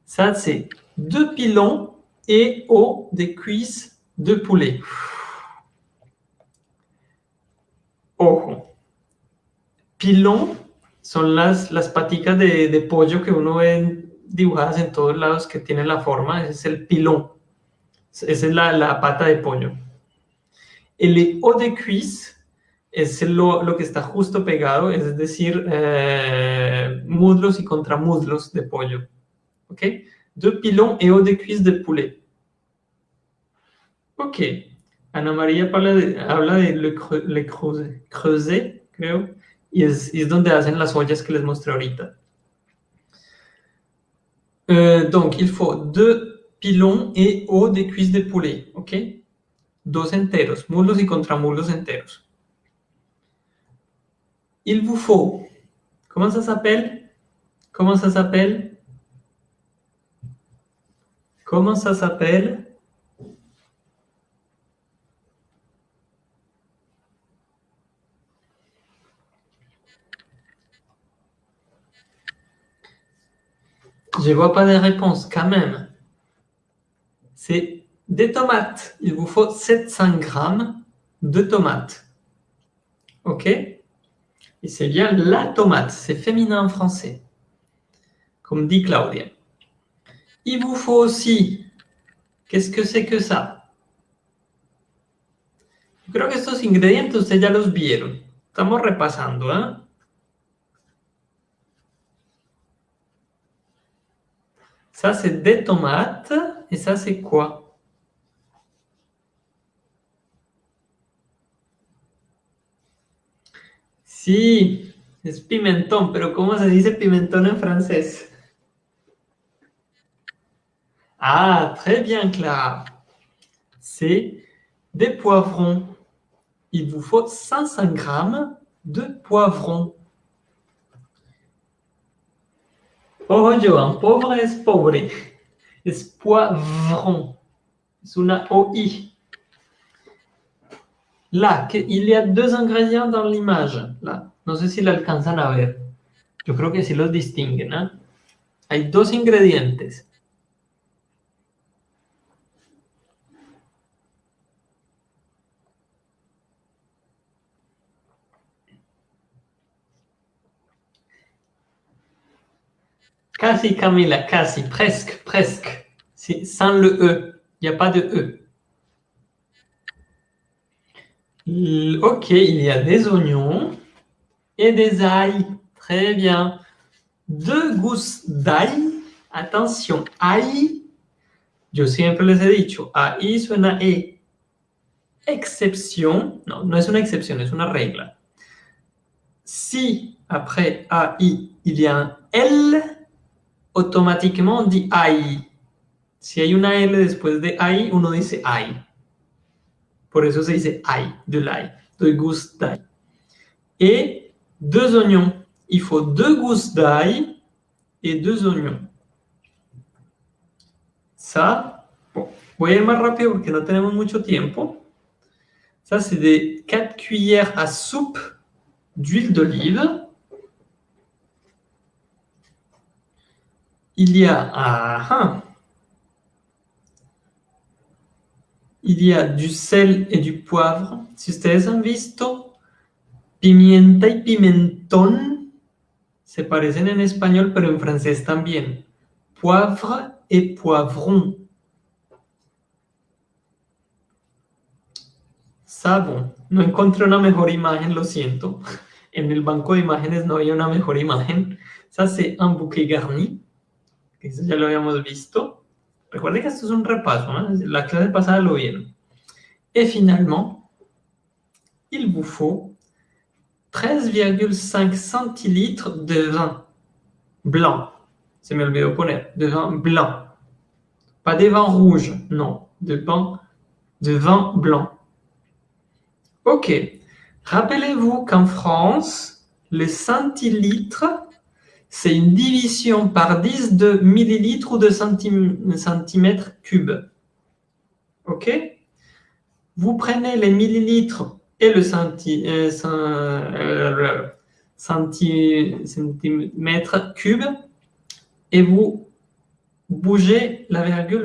Ça, c'est deux pilons et eau des cuisses de poulet. Ojo. Pilón son las, las paticas de, de pollo que uno ve dibujadas en todos lados que tienen la forma, es el pilón. Esa es la, la pata de pollo. El haut de cuisse es lo, lo, que está justo pegado, es decir, eh, muslos y contramuslos de pollo. ¿Ok? De pilón et haut de cuisse de poulet. Ok. Ana María habla de, habla de le, le creuset, creo, y es, y es donde hacen las ollas que les mostré ahorita. Euh, donc, il faut deux pilons et haut des cuisses de poulet, ¿ok? Dos enteros, muslos y contramuslos enteros. Il vous faut, comment ça s'appelle? Comment ça s'appelle? Comment ça s'appelle? Je vois pas de réponse quand même. C'est des tomates. Il vous faut 700 grammes de tomates. OK? Et c'est bien la tomate. C'est féminin en français. Comme dit Claudia. Il vous faut aussi... Qu'est-ce que c'est que ça? Creo que estos ingredientes ustedes ya los vieron. Estamos repasando, ¿eh? Ça, c'est des tomates. Et ça, c'est quoi? Sí, es pimentón, pero ¿cómo se dice pimentón en francés? Ah, très bien, Clara. C'est des poivrons. Il vous faut 500 grammes de poivrons. Ojo, Joan, pauvre es pobre. Es poivron. Es una OI. Là, il y a deux ingrédients dans l'image. No sé si lo alcanzan a ver. Yo creo que sí los distinguen. ¿eh? Hay dos ingredientes. Casi, Camila, casi, presque, presque. Sans le E. Il n'y a pas de E. Ok, il y a des oignons et des ail. Très bien. Deux gousses d'ail. Attention, ail. Yo siempre les he dicho, ahí suena E. Excepción. No, no es una excepción, es una regla. Si après AI, il y a un L, automáticamente on dit AI. Si hay una L después de AI, uno dice AI. Por eso se dice AI, de l'ail, de gousses d'ail. Et deux oignons. Il faut deux gousses d'ail et deux oignons. Ça, bon, voy a ir más rápido porque no tenemos mucho tiempo. Ça, c'est des 4 cuillères à soupe d'huile d'olive. Y a il y a du sel et du poivre. Si ustedes han visto, pimienta y pimentón se parecen en español, pero en francés también. Poivre et poivron. Sabon. No encontré una mejor imagen, lo siento. En el banco de imágenes no había una mejor imagen. Ça, c'est un bouquet garni. Que un la. Et finalement, il vous faut 13,5 centilitres de vin blanc. Se me olvidó poner, de vin blanc. Pas des vins rouges, non, de vin, de vin blanc. Ok, rappelez-vous qu'en France, les centilitres c'est une division par 10 de millilitres ou de centimètres cubes. OK? Vous prenez les millilitres et le euh, euh, centimètre cube et vous bougez la virgule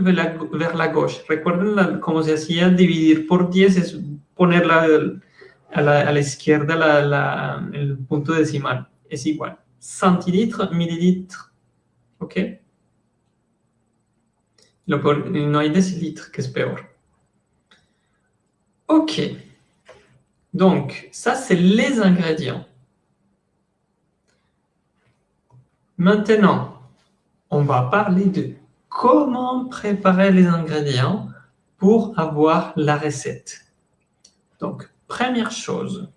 vers la, gauche. Recuerden cómo se hacía dividir por 10 es ponerla a la, izquierda la, el punto decimal. Es igual centilitres, millilitres. OK No hay décilitres, que es peor. OK. Donc, ça, c'est les ingrédients. Maintenant, on va parler de comment préparer les ingrédients pour avoir la recette. Donc, première chose,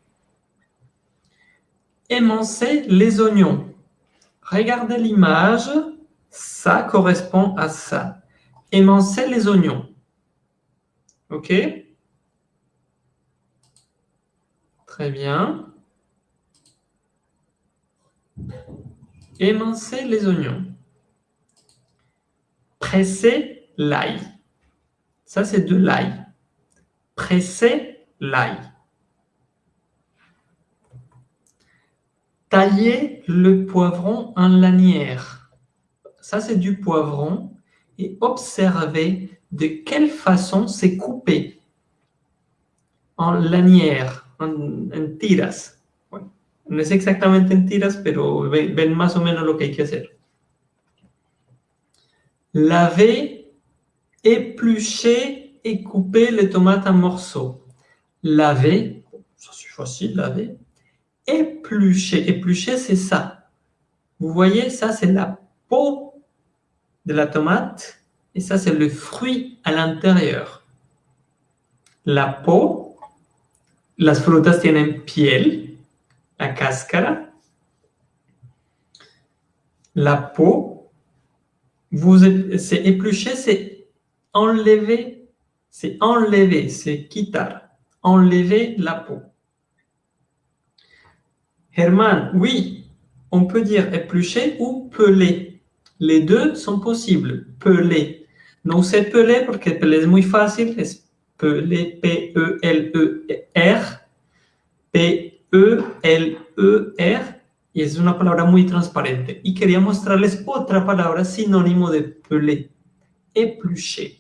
émincer les oignons. Regardez l'image, ça correspond à ça. Émincer les oignons. OK? Très bien. Émincer les oignons. Presser l'ail. Ça, c'est de l'ail. Presser l'ail. Tailler le poivron en lanière. Ça, c'est du poivron. Et observez de quelle façon c'est coupé. En lanière, en, tiras. No es exactamente en tiras, pero ven, ven, más o menos lo que hay que hacer. Laver, éplucher et couper les tomates en morceaux. Laver, ça c'est facile, laver éplucher. Éplucher, c'est ça. Vous voyez, ça, c'est la peau de la tomate et ça, c'est le fruit à l'intérieur. La peau, las frutas tienen piel, la cáscara. La peau, c'est éplucher, c'est enlever, c'est enlever, c'est quitar, enlever la peau. Herman, oui, on peut dire éplucher ou peler. Les deux sont possibles. Peler. No sé peler porque peler es muy fácil. Es peler, P-E-L-E-R. P-E-L-E-R. Y es una palabra muy transparente. Y quería mostrarles otra palabra sinónimo de peler. Éplucher.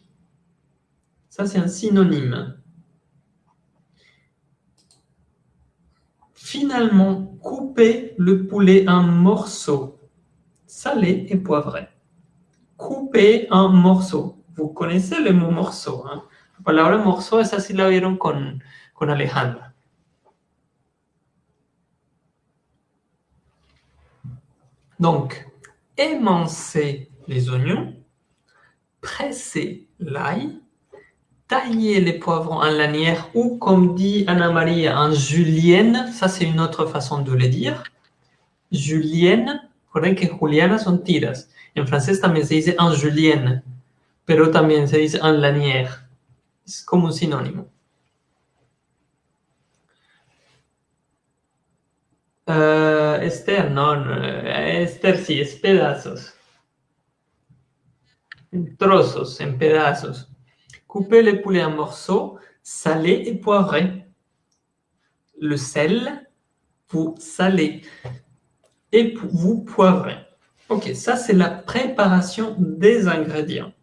Ça, c'est un synonyme. Finalement, coupez le poulet en morceaux, salés et poivrés. Coupez en morceaux. Vous connaissez le mot morceau. Hein? La palabra morceau, esa sí la vieron con, con Alejandra. Donc, émincez les oignons, pressez l'ail, tailler les poivrons en lanière ou, comme dit Anna-Maria, en julienne. Ça, c'est une autre façon de le dire. Julienne, recuerden que Juliana son tiras. En français también se dice en julienne, pero también se dice en lanière. Es como un sinónimo. Uh, Esther, no, no, Esther sí, es pedazos. En trozos, en pedazos. Coupez les poulets en morceaux, salés et poivrés. Le sel, vous salez et vous poivrez. Ok, ça c'est la préparation des ingrédients.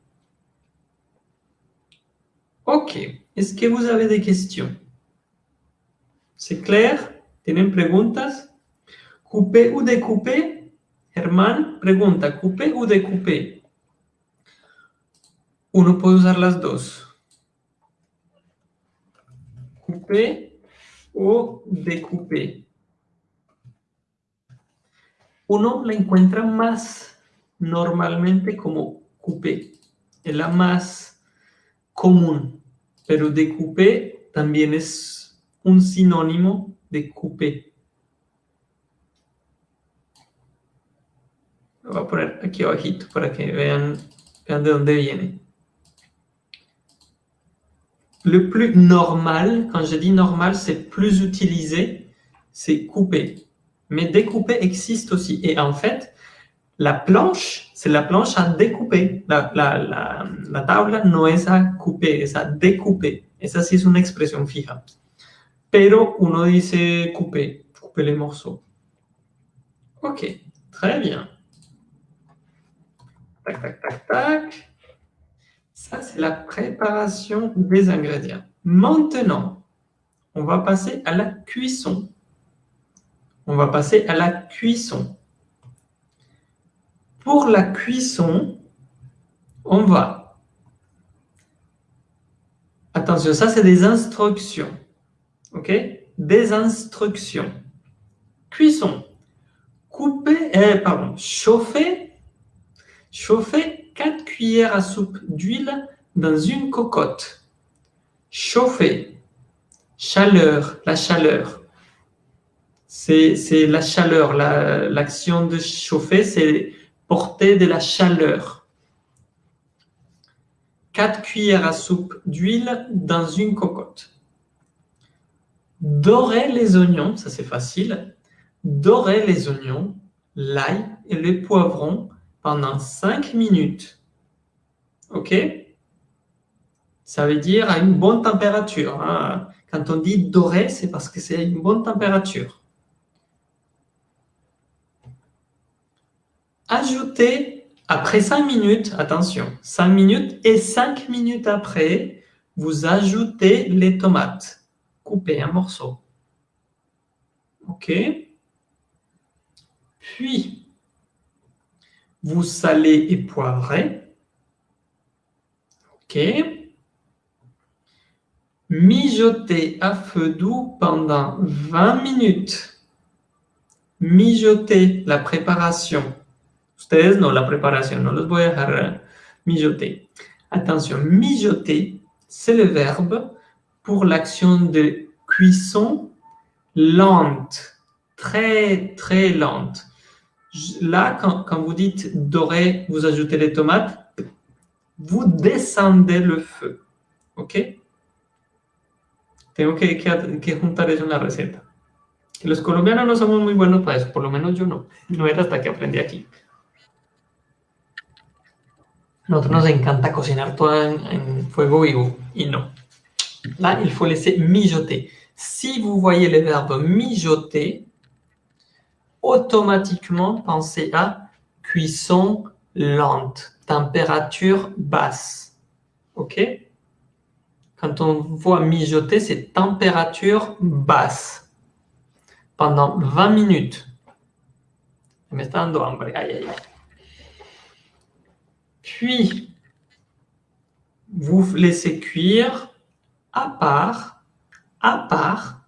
Ok. Est-ce que vous avez des questions? C'est clair? ¿Tienen preguntas? ¿Coupé ou découpé? Germán pregunta, ¿coupé ou découpé? Uno puede usar las dos. Coupé o découpé. Uno la encuentra más normalmente como coupé. Es la más común. Pero découpé también es un sinónimo de coupé. Lo voy a poner aquí abajito para que vean de dónde viene. Le plus normal, quand je dis normal, c'est plus utilisé, c'est couper. Mais découper existe aussi. Et en fait, la planche, c'est la planche à découper. La, la, la, la tabla no es a couper, es a découper. Esa sí es una expresión fija. Pero uno dice couper, couper les morceaux. Ok, très bien. Tac, tac, tac, tac. Ça, c'est la préparation des ingrédients. Maintenant, on va passer à la cuisson. On va passer à la cuisson. Pour la cuisson, on va... Attention, ça, c'est des instructions. OK? Des instructions. Cuisson. Couper, eh, pardon, chauffer, chauffer 4 cuillères à soupe d'huile dans une cocotte. Chauffer. Chaleur, la chaleur. C'est la chaleur. L'action de chauffer, c'est porter de la chaleur. 4 cuillères à soupe d'huile dans une cocotte. Dorer les oignons, ça c'est facile. Dorer les oignons, l'ail et les poivrons pendant 5 minutes. OK? Ça veut dire à une bonne température. Hein. Quand on dit dorer, c'est parce que c'est à une bonne température. Ajoutez, après 5 minutes, attention, 5 minutes et 5 minutes après, vous ajoutez les tomates. Coupez un morceau. OK? Puis, vous salez et poivrez. OK. Mijotez à feu doux pendant 20 minutes. Mijotez la préparation. Ustedes no la préparation, no los voy a dejar mijoter. Attention, mijoter, c'est le verbe pour l'action de cuisson lente, très très lente. Là, quand, vous dites dorer, vous ajoutez les tomates, vous descendez le feu. ¿Ok? Tengo que, que, que juntar eso en la receta. Los colombianos no somos muy buenos para eso, por lo menos yo no. No era hasta que aprendí aquí. Nosotros nos encanta cocinar todo en, en fuego vivo, y no. Là, il faut laisser mijoter. Si vous voyez le verbe mijoter, automatiquement pensez à cuisson lente, température basse. OK? Quand on voit mijoter, c'est température basse. Pendant 20 minutes. Me. Aïe, aïe. Puis, vous laissez cuire à part, à part,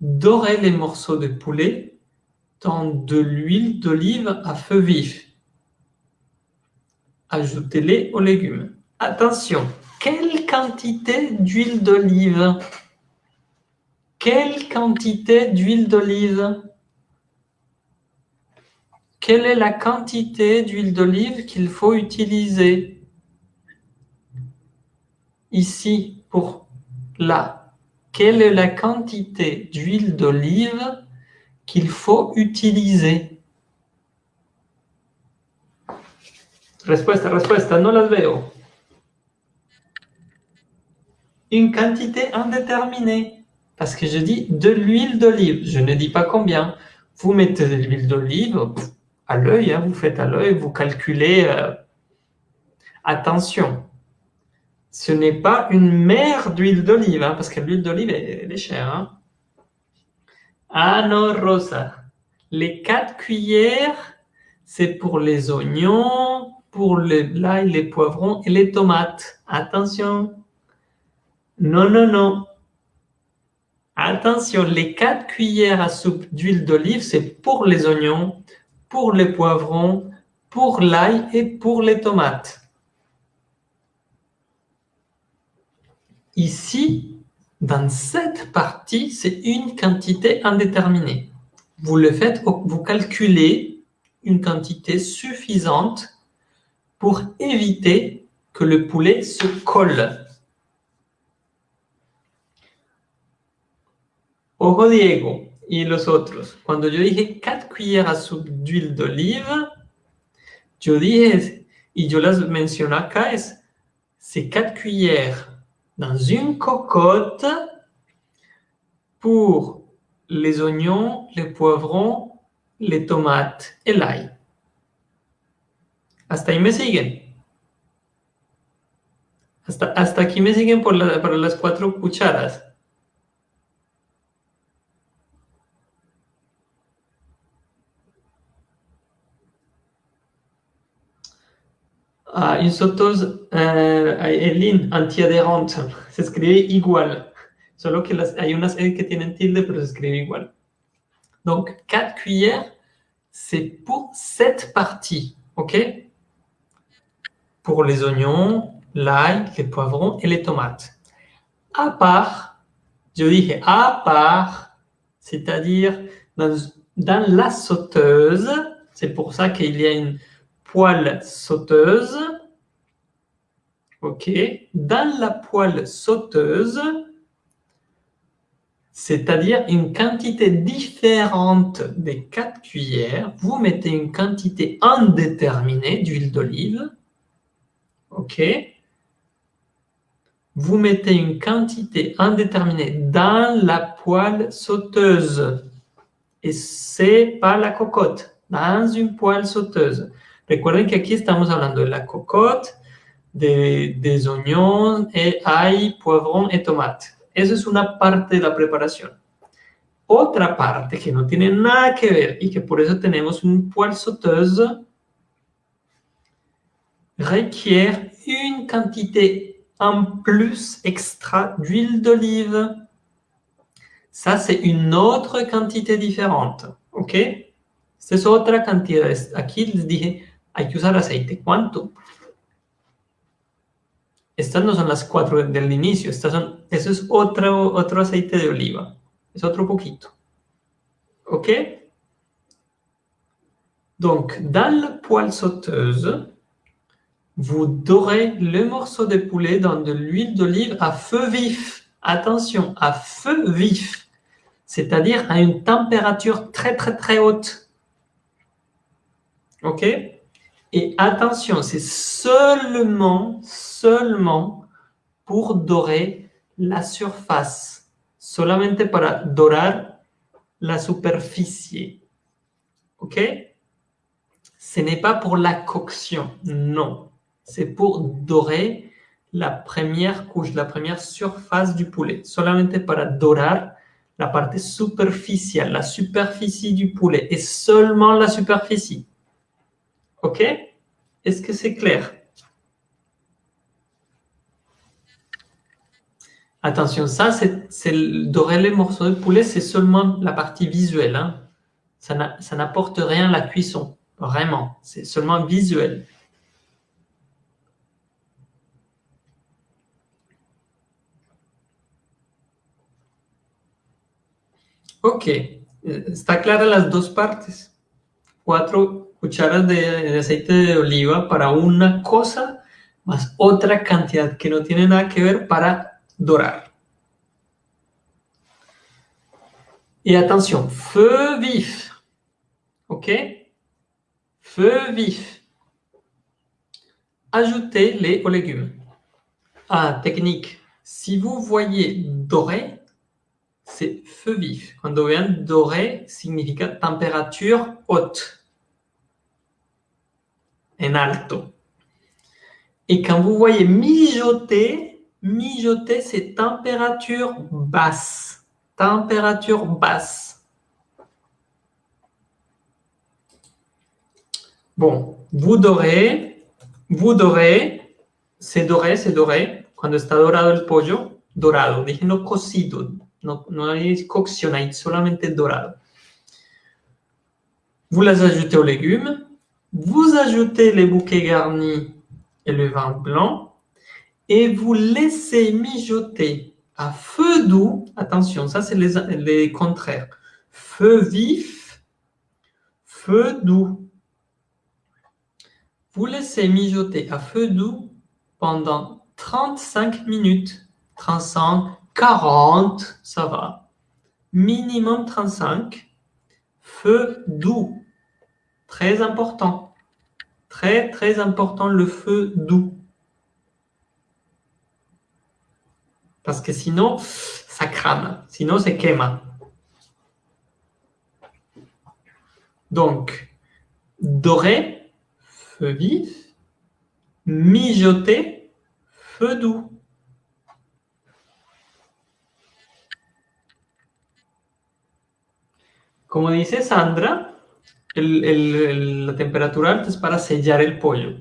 dorez les morceaux de poulet de l'huile d'olive à feu vif. Ajoutez-les aux légumes. Attention, quelle quantité d'huile d'olive? Quelle quantité d'huile d'olive? Quelle est la quantité d'huile d'olive qu'il faut utiliser? Ici, pour là, quelle est la quantité d'huile d'olive qu'il faut utiliser Respuesta, respuesta, no las veo. Une quantité indéterminée. Parce que je dis de l'huile d'olive. Je ne dis pas combien. Vous mettez de l'huile d'olive à l'œil, hein, vous faites à l'œil, vous calculez. Euh, attention, Ce n'est pas une mer d'huile d'olive, hein, parce que l'huile d'olive, elle, est chère. Hein. Ah non, Rosa. Les quatre cuillères, c'est pour les oignons, pour l'ail, les poivrons et les tomates. Attention. Non, non, non. Attention, les quatre cuillères à soupe d'huile d'olive, c'est pour les oignons, pour les poivrons, pour l'ail et pour les tomates. Ici, dans cette partie, c'est une quantité indéterminée. Vous le faites, vous calculez une quantité suffisante pour éviter que le poulet se colle. Ojo Diego y los otros. Cuando yo dije 4 cuillères à soupe d'huile d'olive, yo dije, y yo las menciono acá, es, c'est 4 cuillères dans une cocotte pour les oignons, les poivrons, les tomates et l'ail. Hasta ahí me siguen. Hasta, hasta aquí me siguen por, la, por las cuatro cucharas. Ah, une sauteuse euh, Eline antiadhérente. Se escribe igual. Solo que las, hay unas E que tienen tilde, pero se escribe igual. Donc, 4 cuillères, c'est pour cette partie. OK? Pour les oignons, l'ail, les poivrons et les tomates. À part, je dis à part, c'est-à-dire dans la sauteuse, c'est pour ça qu'il y a une poêle sauteuse. OK. Dans la poêle sauteuse, c'est-à-dire une quantité différente des 4 cuillères, vous mettez une quantité indéterminée d'huile d'olive. OK. Vous mettez une quantité indéterminée dans la poêle sauteuse. Et c'est pas la cocotte, dans une poêle sauteuse. Recuerden que aquí estamos hablando de la cocotte, de, des et ail, poivrons et tomates. Eso es una parte de la preparación. Otra parte que no tiene nada que ver y que por eso tenemos un poêle sauteuse requiert une quantité en plus extra d'huile d'olive. Ça, c'est une autre quantité différente. ¿Ok? Esta es otra cantidad. Aquí les dije hay que usar aceite. ¿Cuánto? Estas no son las cuatro del inicio, estas son, eso es otro, otro aceite de oliva, es otro poquito. OK? Donc, dans la poêle sauteuse, vous dorez le morceau de poulet dans de l'huile d'olive à feu vif. Attention, à feu vif, c'est-à-dire à une température très très très haute. OK? Et attention, c'est seulement, seulement pour dorer la surface. Solamente para dorar la superficie. OK? Ce n'est pas pour la coction, non. C'est pour dorer la première couche, la première surface du poulet. Solamente para dorar la parte superficielle, la superficie du poulet. Et seulement la superficie. OK? Est-ce que c'est clair? Attention, ça, c'est dorer les morceaux de poulet, c'est seulement la partie visuelle. Hein. Ça n'apporte rien à la cuisson, vraiment. C'est seulement visuel. Ok, está clara las dos partes. Cuatro cucharas de, aceite de oliva para una cosa, más otra cantidad que no tiene nada que ver para dorar. Y atención, feu vif. OK? Feu vif. Ajoutez les légumes. Ah, technique. Si vous voyez doré, c'est feu vif. Quand vous voyez doré, signifie température haute alto. Et quand vous voyez mijoter, mijoter, c'est température basse. Température basse. Bon, vous dorez, vous dorez, c'est doré, c'est doré. Cuando está dorado el pollo, dorado. Dije no cocido, no, no hay cocción, solamente dorado. Vous les ajoutez aux légumes. Vous ajoutez les bouquets garnis et le vin blanc. Et vous laissez mijoter à feu doux. Attention, ça c'est les, les contraires. Feu vif, feu doux. Vous laissez mijoter à feu doux pendant 35 minutes. 35, 40, ça va. Minimum 35. Feu doux. Très important. Très, très important, le feu doux. Parce que sinon, ça crame. Sinon, c'est quema. Donc, doré, feu vif, mijoter, feu doux. Como dice Sandra, la temperatura alta es para sellar el pollo.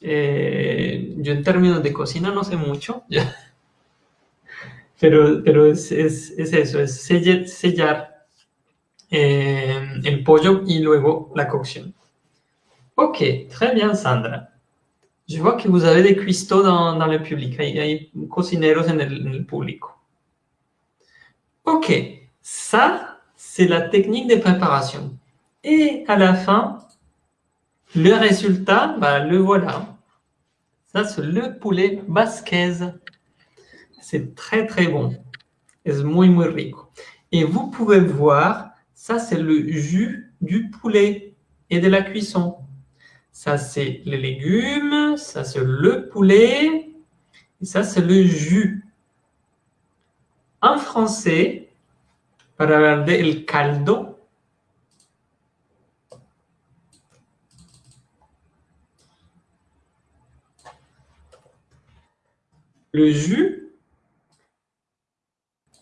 Eh, yo en términos de cocina no sé mucho, pero, pero es, eso, es sellar, eh, el pollo y luego la cocción. Ok, très bien Sandra. Je vois que vous avez des cuistots dans, dans le public. Hay, hay cocineros en el, en el público. Ok, ça, c'est la technique de préparation. Et à la fin, le résultat, bah, le voilà. Ça, c'est le poulet basquez. C'est très, très bon. C'est muy, muy rico. Et vous pouvez voir, ça, c'est le jus du poulet et de la cuisson. Ça, c'est les légumes. Ça, c'est le poulet. Et ça, c'est le jus. En français, para hablar el caldo, Le jus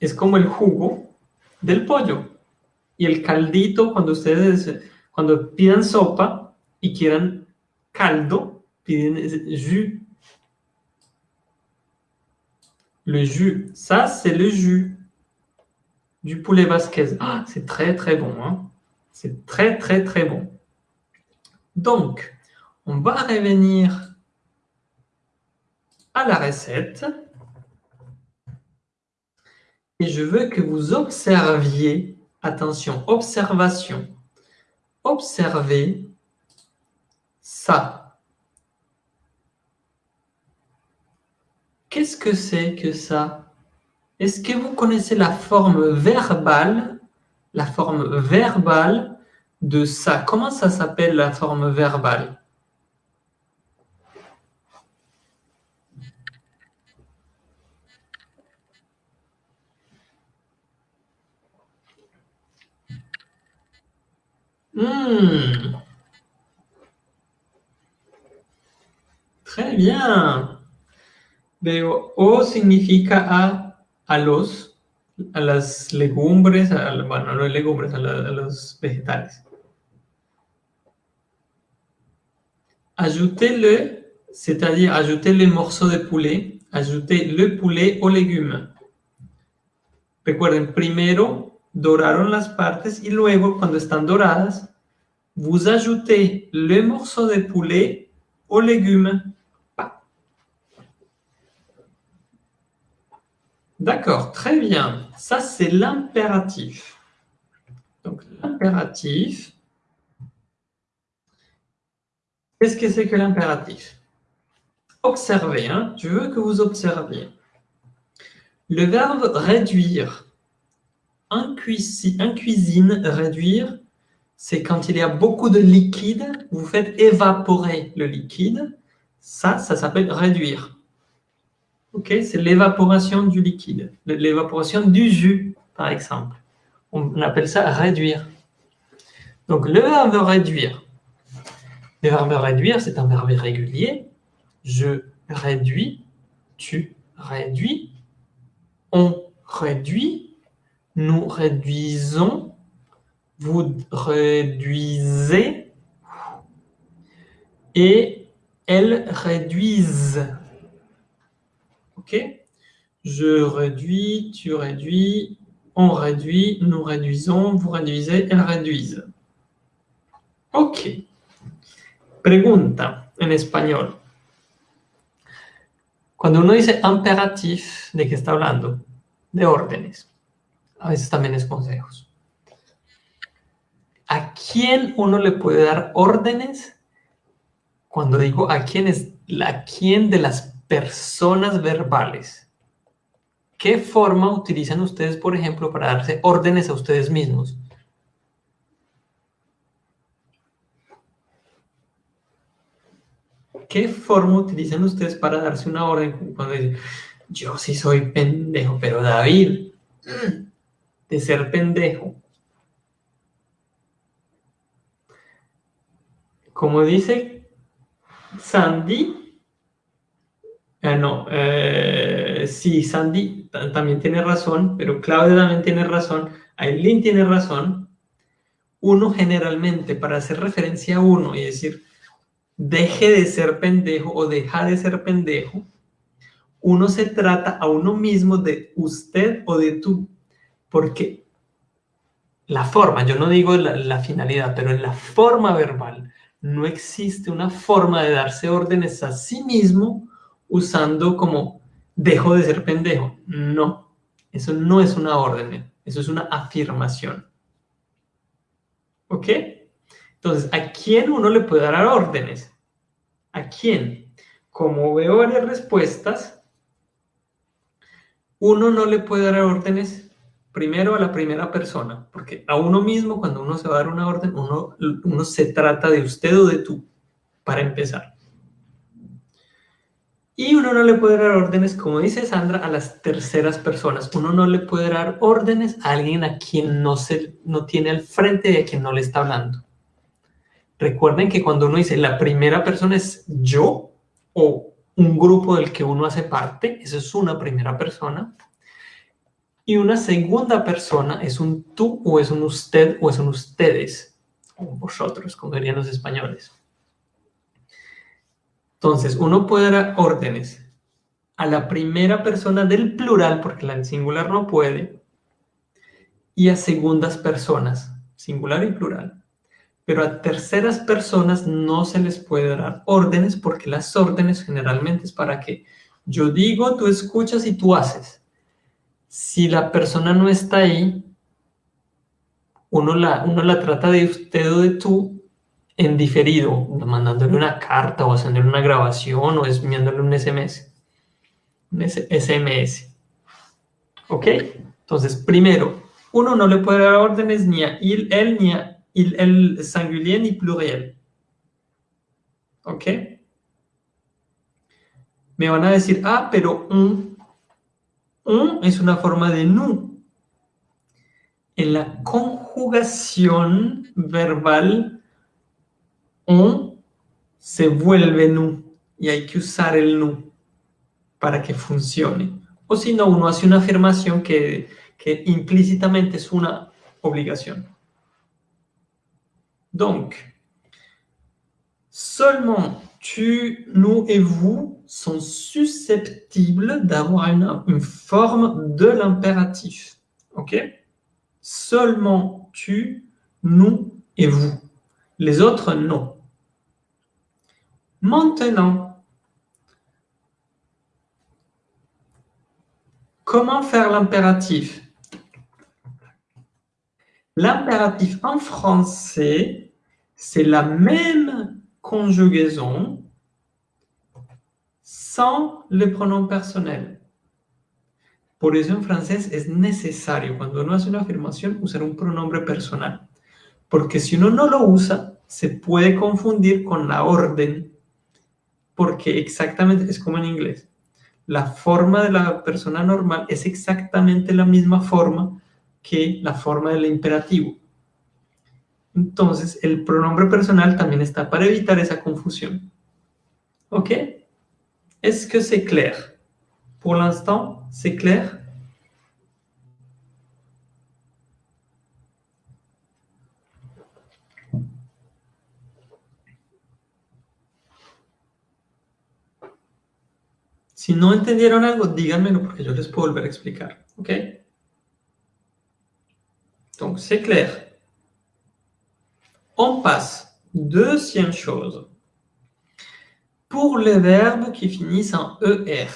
es como el jugo del pollo. Y el caldito, cuando ustedes, cuando pidan sopa y quieran caldo, piden jus. Le jus, ça c'est le jus du poulet basquez. Ah, c'est très très bon. Hein c'est très très très bon. Donc, on va revenir à la recette. Et je veux que vous observiez, attention, observation, observez ça. Qu'est-ce que c'est que ça? Est-ce que vous connaissez la forme verbale, la forme verbale de ça? Comment ça s'appelle la forme verbale? Hmm. Très bien. Veo O significa a, a los, a las legumbres, a, bueno, no legumbres, a, los vegetales. Ajoutez-le, c'est-à-dire ajouter les morceaux de poulet, ajouter le poulet aux légumes. Recuerden, primero doraron las partes y luego, cuando están doradas, vous ajoutez le morceau de poulet aux légumes. D'accord, très bien. Ça, c'est l'impératif. Donc, l'impératif. Qu'est-ce que c'est que l'impératif? Observez, hein. je veux que vous observiez. Le verbe réduire en, cuisine, réduire, c'est quand il y a beaucoup de liquide, vous faites évaporer le liquide. Ça, ça s'appelle réduire. Ok, c'est l'évaporation du liquide, l'évaporation du jus, par exemple. On appelle ça réduire. Donc, le verbe réduire. Le verbe réduire, c'est un verbe régulier. Je réduis, tu réduis, on réduit, nous réduisons, vous réduisez et elles réduisent. OK Je réduis, tu réduis, on réduit, nous réduisons, vous réduisez, elles réduisent. Ok. Pregunta en español. Cuando uno dice imperatif, ¿de qué está hablando? De órdenes. A veces también es consejos. ¿A quién uno le puede dar órdenes? Cuando digo a quién es la quién de las personas verbales. ¿Qué forma utilizan ustedes, por ejemplo, para darse órdenes a ustedes mismos? ¿Qué forma utilizan ustedes para darse una orden cuando dicen, yo sí soy pendejo, pero David, de ser pendejo. Como dice Sandy, eh, no, eh, sí, Sandy también tiene razón, pero Claudia también tiene razón, Aileen tiene razón. Uno generalmente, para hacer referencia a uno y decir, deje de ser pendejo o deja de ser pendejo, uno se trata a uno mismo de usted o de tú, porque la forma, yo no digo la, finalidad, pero en la forma verbal no existe una forma de darse órdenes a sí mismo usando como dejo de ser pendejo. No, eso no es una orden, eso es una afirmación. ¿Ok? Entonces, ¿a quién uno le puede dar órdenes? ¿A quién? Como veo varias respuestas, uno no le puede dar órdenes primero a la primera persona, porque a uno mismo, cuando uno se va a dar una orden, uno, uno se trata de usted o de tú, para empezar. Y uno no le puede dar órdenes, como dice Sandra, a las terceras personas. Uno no le puede dar órdenes a alguien a quien no, se, no tiene al frente y a quien no le está hablando. Recuerden que cuando uno dice la primera persona es yo o un grupo del que uno hace parte, eso es una primera persona. Y una segunda persona es un tú o es un usted o es un ustedes, o vosotros, como dirían los españoles. Entonces, uno puede dar órdenes a la primera persona del plural, porque la singular no puede, y a segundas personas, singular y plural pero a terceras personas no se les puede dar órdenes porque las órdenes generalmente es para que yo digo, tú escuchas y tú haces. Si la persona no está ahí, uno la, uno la trata de usted o de tú en diferido, mandándole una carta o haciéndole una grabación o enviándole un SMS. Un SMS. ¿Ok? Entonces, primero, uno no le puede dar órdenes ni a él ni a il, el singulier ni pluriel. ¿Ok? Me van a decir, ah, pero un, un es una forma de nu. En la conjugación verbal, un se vuelve nu y hay que usar el nu para que funcione. O si no, uno hace una afirmación que, que implícitamente es una obligación. Donc, seulement tu, nous et vous sont susceptibles d'avoir une, forme de l'impératif. OK? Seulement tu, nous et vous. Les autres, non. Maintenant, comment faire l'impératif? L'impératif en français, c'est la même conjugaison sans le pronom personnel. Por eso en francés es necesario, cuando uno hace una afirmación, usar un pronombre personal. Porque si uno no lo usa, se puede confundir con la orden, porque exactamente es como en inglés. La forma de la persona normal es exactamente la misma forma que la forma del imperativo. Entonces, el pronombre personal también está para evitar esa confusión. ¿Ok? Est-ce que c'est clair? Pour l'instant, c'est clair? Si no entendieron algo, díganmelo porque yo les puedo volver a explicar. ¿Ok? Donc, c'est clair. On passe. Deuxième chose. Pour les verbes qui finissent en ER,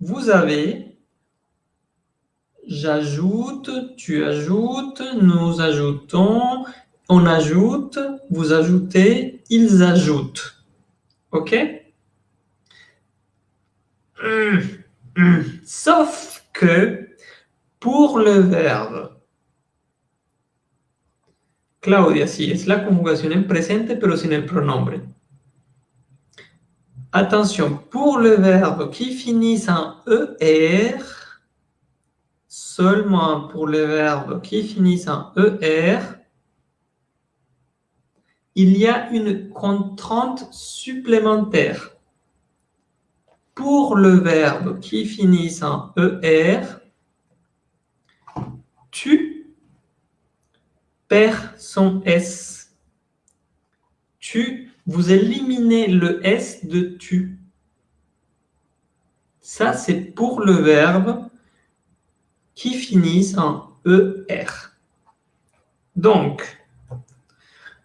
vous avez j'ajoute, tu ajoutes, nous ajoutons, on ajoute, vous ajoutez, ils ajoutent. OK? Sauf que pour le verbe, Claudia, sí, es la conjugación en presente, pero sin el pronombre. Attention, pour le verbe qui finit en ER, seulement pour le verbe qui finit en ER, il y a une contrainte supplémentaire pour le verbe qui finit en ER, tu perds son S. Tu, vous éliminez le S de tu. Ça, c'est pour le verbe qui finit en ER. Donc,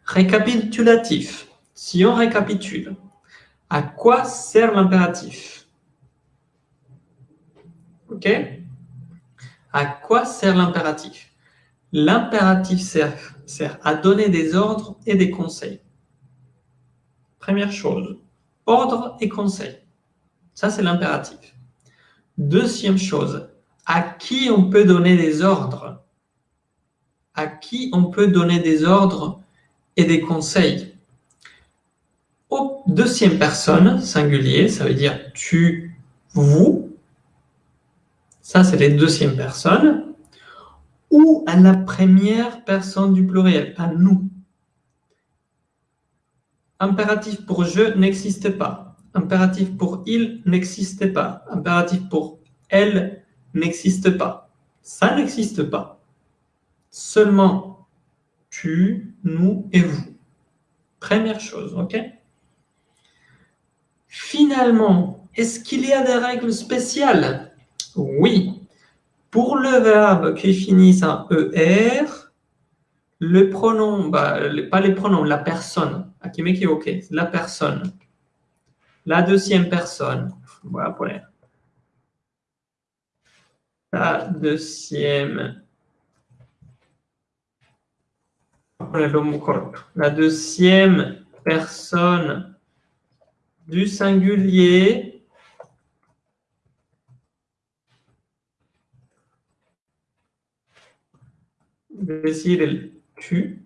récapitulatif. Si on récapitule, à quoi sert l'impératif? OK? À quoi sert l'impératif? L'impératif sert, à donner des ordres et des conseils. Première chose, ordre et conseil. Ça, c'est l'impératif. Deuxième chose, à qui on peut donner des ordres? À qui on peut donner des ordres et des conseils? Deuxième personne, singulier, ça veut dire tu, vous, ça, c'est les deuxièmes personnes. Ou à la première personne du pluriel, à nous. Impératif pour je n'existe pas. Impératif pour il n'existe pas. Impératif pour elle n'existe pas. Ça n'existe pas. Seulement tu, nous et vous. Première chose, ok? Finalement, est-ce qu'il y a des règles spéciales? Oui. Pour le verbe qui finit en ER, le pronom, bah, pas les pronoms, la personne. Me equivoqué, la personne. La deuxième personne. Voilà pour La deuxième. La deuxième personne du singulier decir el tu.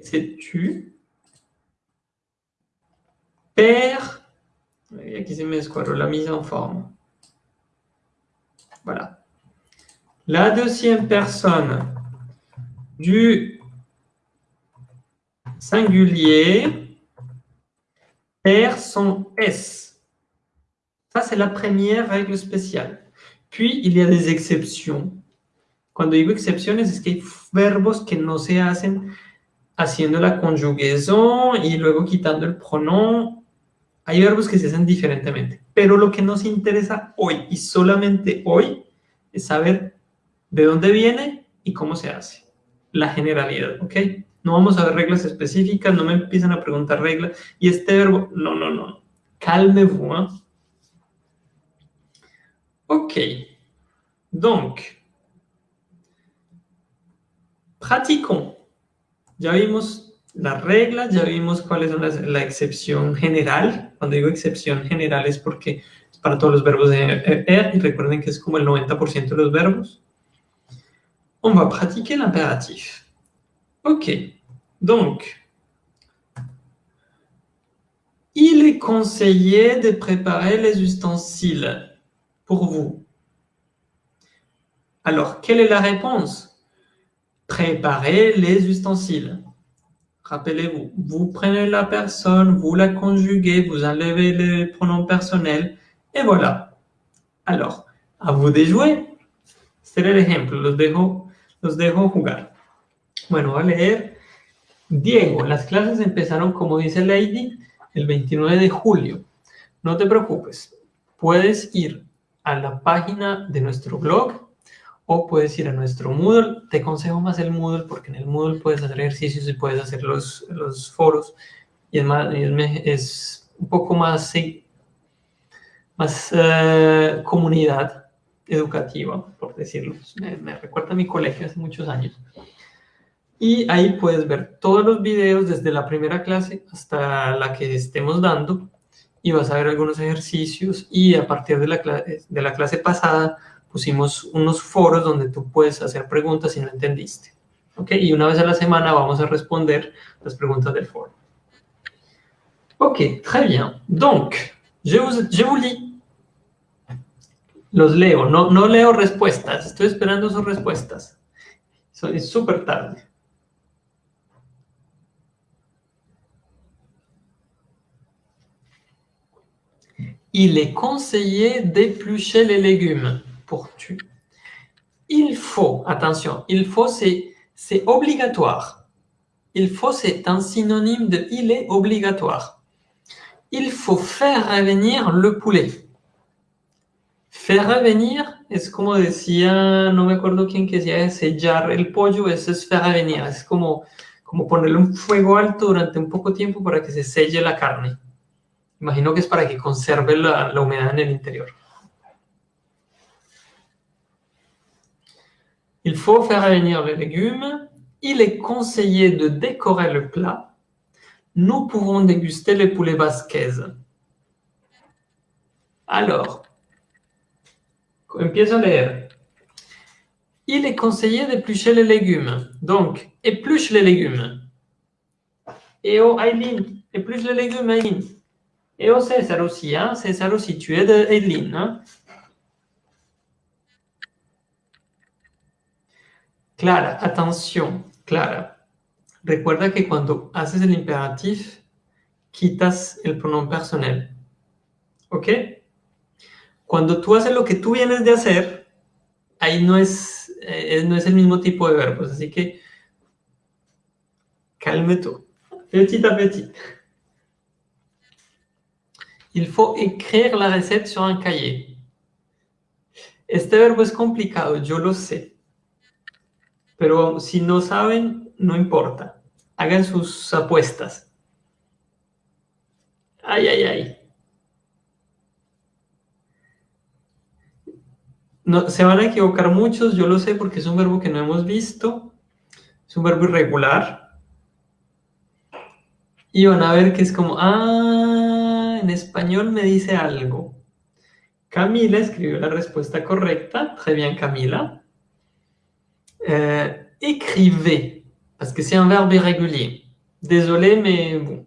C'est tu. Père. Et aquí se me escuadró la mise en forme. Voilà. La deuxième personne du singulier perd son S. Ça, c'est la première règle spéciale. Puis, il y a des exceptions. Cuando digo excepciones es que hay verbos que no se hacen haciendo la conjugación y luego quitando el pronom. Hay verbos que se hacen diferentemente. Pero lo que nos interesa hoy y solamente hoy es saber de dónde viene y cómo se hace. La generalidad, ¿ok? No vamos a ver reglas específicas, no me empiezan a preguntar reglas. Y este verbo, no, no, no. Calmez-vous. ¿eh? Ok. Donc, Pratiquons. Ya vimos las reglas, ya vimos cuál es la excepción general. Cuando digo excepción general es porque es para todos los verbos de R y recuerden que es como el 90% de los verbos. On va pratiquer l'impératif. Ok, donc, il est conseillé de préparer les ustensiles pour vous. Alors, quelle est la réponse? Préparer les ustensiles. Rappelez-vous, vous prenez la personne, vous la conjuguez, vous enlevez les pronoms personnels, et voilà. Alors, à vous de jouer. Este era el ejemplo, los dejo, los dejo jugar. Bueno, voy a leer. Diego, las clases empezaron, como dice Lady, el 29 de julio. No te preocupes, puedes ir a la página de nuestro blog o puedes ir a nuestro Moodle. Te aconsejo más el Moodle porque en el Moodle puedes hacer ejercicios y puedes hacer los, los foros y es, más, es un poco más, sí, más uh, comunidad educativa, por decirlo. Me, me, recuerda a mi colegio hace muchos años. Y ahí puedes ver todos los videos desde la primera clase hasta la que estemos dando y vas a ver algunos ejercicios y a partir de la, de la clase pasada pusimos unos foros donde tú puedes hacer preguntas si no entendiste. ¿Ok? Y una vez a la semana vamos a responder las preguntas del foro. Ok, très bien. Donc, je vous, je vous lis. Los leo, no, no leo respuestas, estoy esperando sus respuestas. Es súper tarde. Il est conseillé d'éplucher les légumes Il faut, attention, il faut, c'est obligatoire. Il faut, c'est un synonyme de il est obligatoire. Il faut faire revenir le poulet. Faire revenir es como decía, no me acuerdo quién que decía, sellar el pollo, eso es faire revenir. Es como, como ponerle un fuego alto durante un poco tiempo para que se selle la carne. Imagino que es para que conserve la, la humedad en el interior. Il faut faire revenir les légumes. Il est conseillé de décorer le plat. Nous pouvons déguster les poulets basquez. Alors, empiezo a leer. Il est conseillé d'éplucher les légumes. Donc, épluche les légumes. Et oh, Aileen, épluche les légumes, Aileen. Et oh, César aussi, hein? César aussi, tu es de Aileen. Hein? Clara, atención, Clara. Recuerda que cuando haces el imperativo, quitas el pronombre personal. ¿Ok? Cuando tú haces lo que tú vienes de hacer, ahí no es, eh, no es el mismo tipo de verbos. Así que, calme. Petit à petit. Il faut écrire la recette sur un cahier. Este verbo es complicado, yo lo sé. Pero si no saben, no importa. Hagan sus apuestas. Ay, ay, ay. No, se van a equivocar muchos, yo lo sé porque es un verbo que no hemos visto. Es un verbo irregular. Y van a ver que es como, ah, en español me dice algo. Camila escribió la respuesta correcta. Très bien, Camila. Euh, écrivez, parce que c'est un verbe irrégulier. Désolé, mais bon.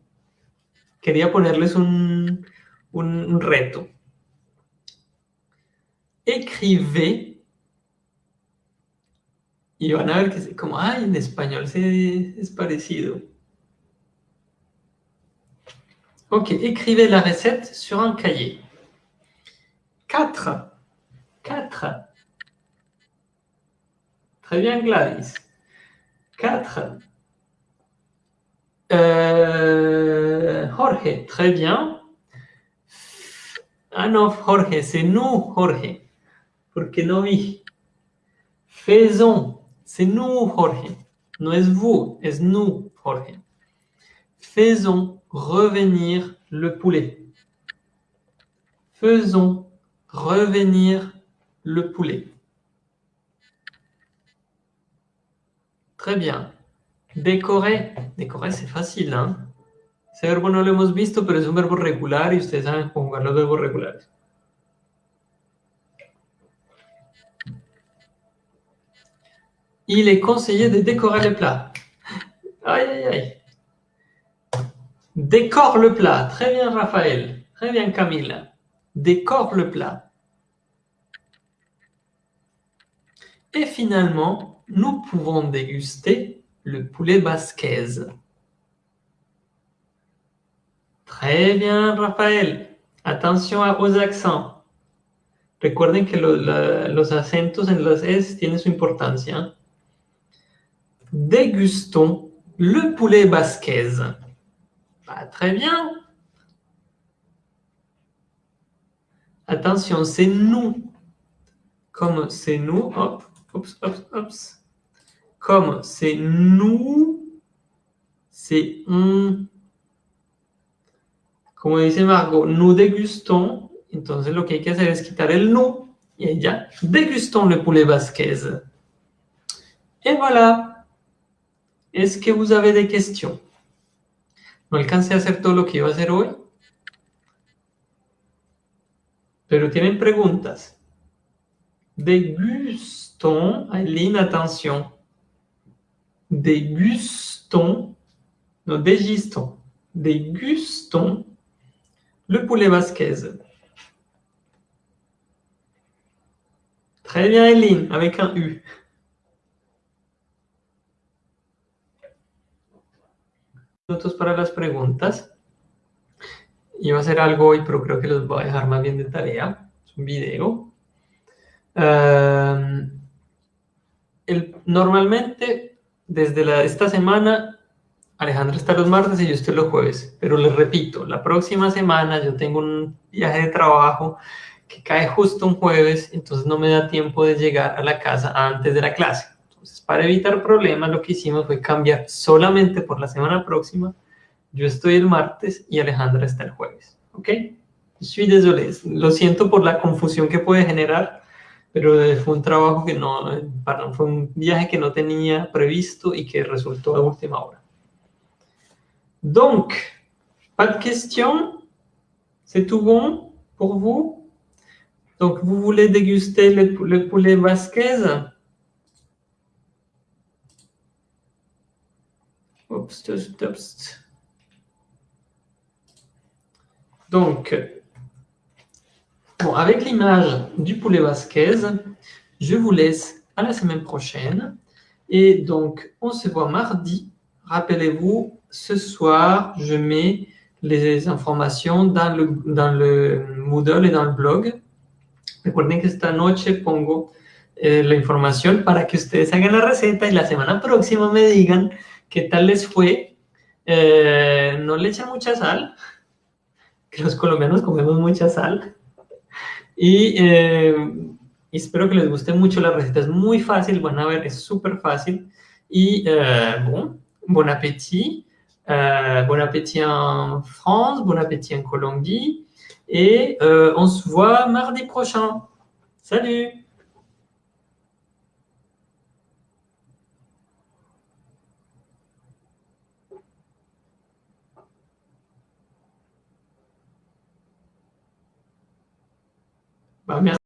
Quería ponerles un, un, un reto. Écrivez. Y van a ver que como, ay, en español se, es parecido. Ok, écrivez la recette sur un cahier. 4. 4. Très bien, Gladys. 4. Euh, Jorge, très bien. Ah non, Jorge, c'est nous, Jorge. Porque no vi. Faisons, c'est nous, Jorge. No es vous, es nous, Jorge. Faisons revenir le poulet. Faisons revenir le poulet. Très bien. Decorer. Decorer, c'est facile, ¿ah? Ese verbo no lo hemos visto, pero es un verbo regular y ustedes saben conjugar los verbos regulares. Il est conseillé de décorer le plat. Aïe, aïe, aïe. Décore le plat. Très bien, Raphaël. Très bien, Camille. Décore le plat. Et finalement, nous pouvons déguster le poulet basquez. Très bien, Rafael. Attention aux accents. Recuerden que los acentos en las S tienen su importancia. Dégustons le poulet basquez. Très bien. Attention, c'est nous. Comme c'est nous, hop, oups, oups, oups. Comme c'est nous, c'est on. Como dice Margot, nous dégustons. Entonces lo que hay que hacer es quitar el nous. Y ya, dégustons le poulet basquez. Et voilà. Est-ce que vous avez des questions No alcancé a hacer todo lo que iba a hacer hoy. Pero tienen preguntas. Dégustons, Aileen, attention. Dégustons, non, dégustons, dégustons le poulet basquez. Très bien, Aileen, avec un U. Minutos para las preguntas. Iba a hacer algo hoy, pero creo que los voy a dejar más bien de tarea. Es un video. Uh, el, normalmente, desde la, esta semana, Alejandra está los martes y yo estoy los jueves. Pero les repito, la próxima semana yo tengo un viaje de trabajo que cae justo un jueves, entonces no me da tiempo de llegar a la casa antes de la clase. Entonces, para evitar problemas, lo que hicimos fue cambiar solamente por la semana próxima. Yo estoy el martes y Alejandra está el jueves. ¿Ok? Lo siento por la confusión que puede generar, pero fue un trabajo que no, perdón, fue un viaje que no tenía previsto y que resultó a última hora. Donc, pas de questions C'est tout bon pour vous? Donc, vous voulez déguster le, le poulet basquez? Oups, oups, oups. Donc, bon, avec l'image du poulet basquez, je vous laisse à la semaine prochaine. Et donc, on se voit mardi. Rappelez-vous, ce soir, je mets les informations dans le, dans le Moodle et dans le blog. Recuerden que esta noche pongo eh, la información para que ustedes hagan la receta y la semana próxima me digan qué tal les fue. Eh, no le echan mucha sal, que los colombianos comemos mucha sal. Y, eh, espero que les guste mucho la receta. Es muy fácil, van a ver, es súper fácil. Y eh, bon, appétit. Euh, bon appétit en France, bon appétit en Colombie. Et euh, on se voit mardi prochain. Salut Bah, merci.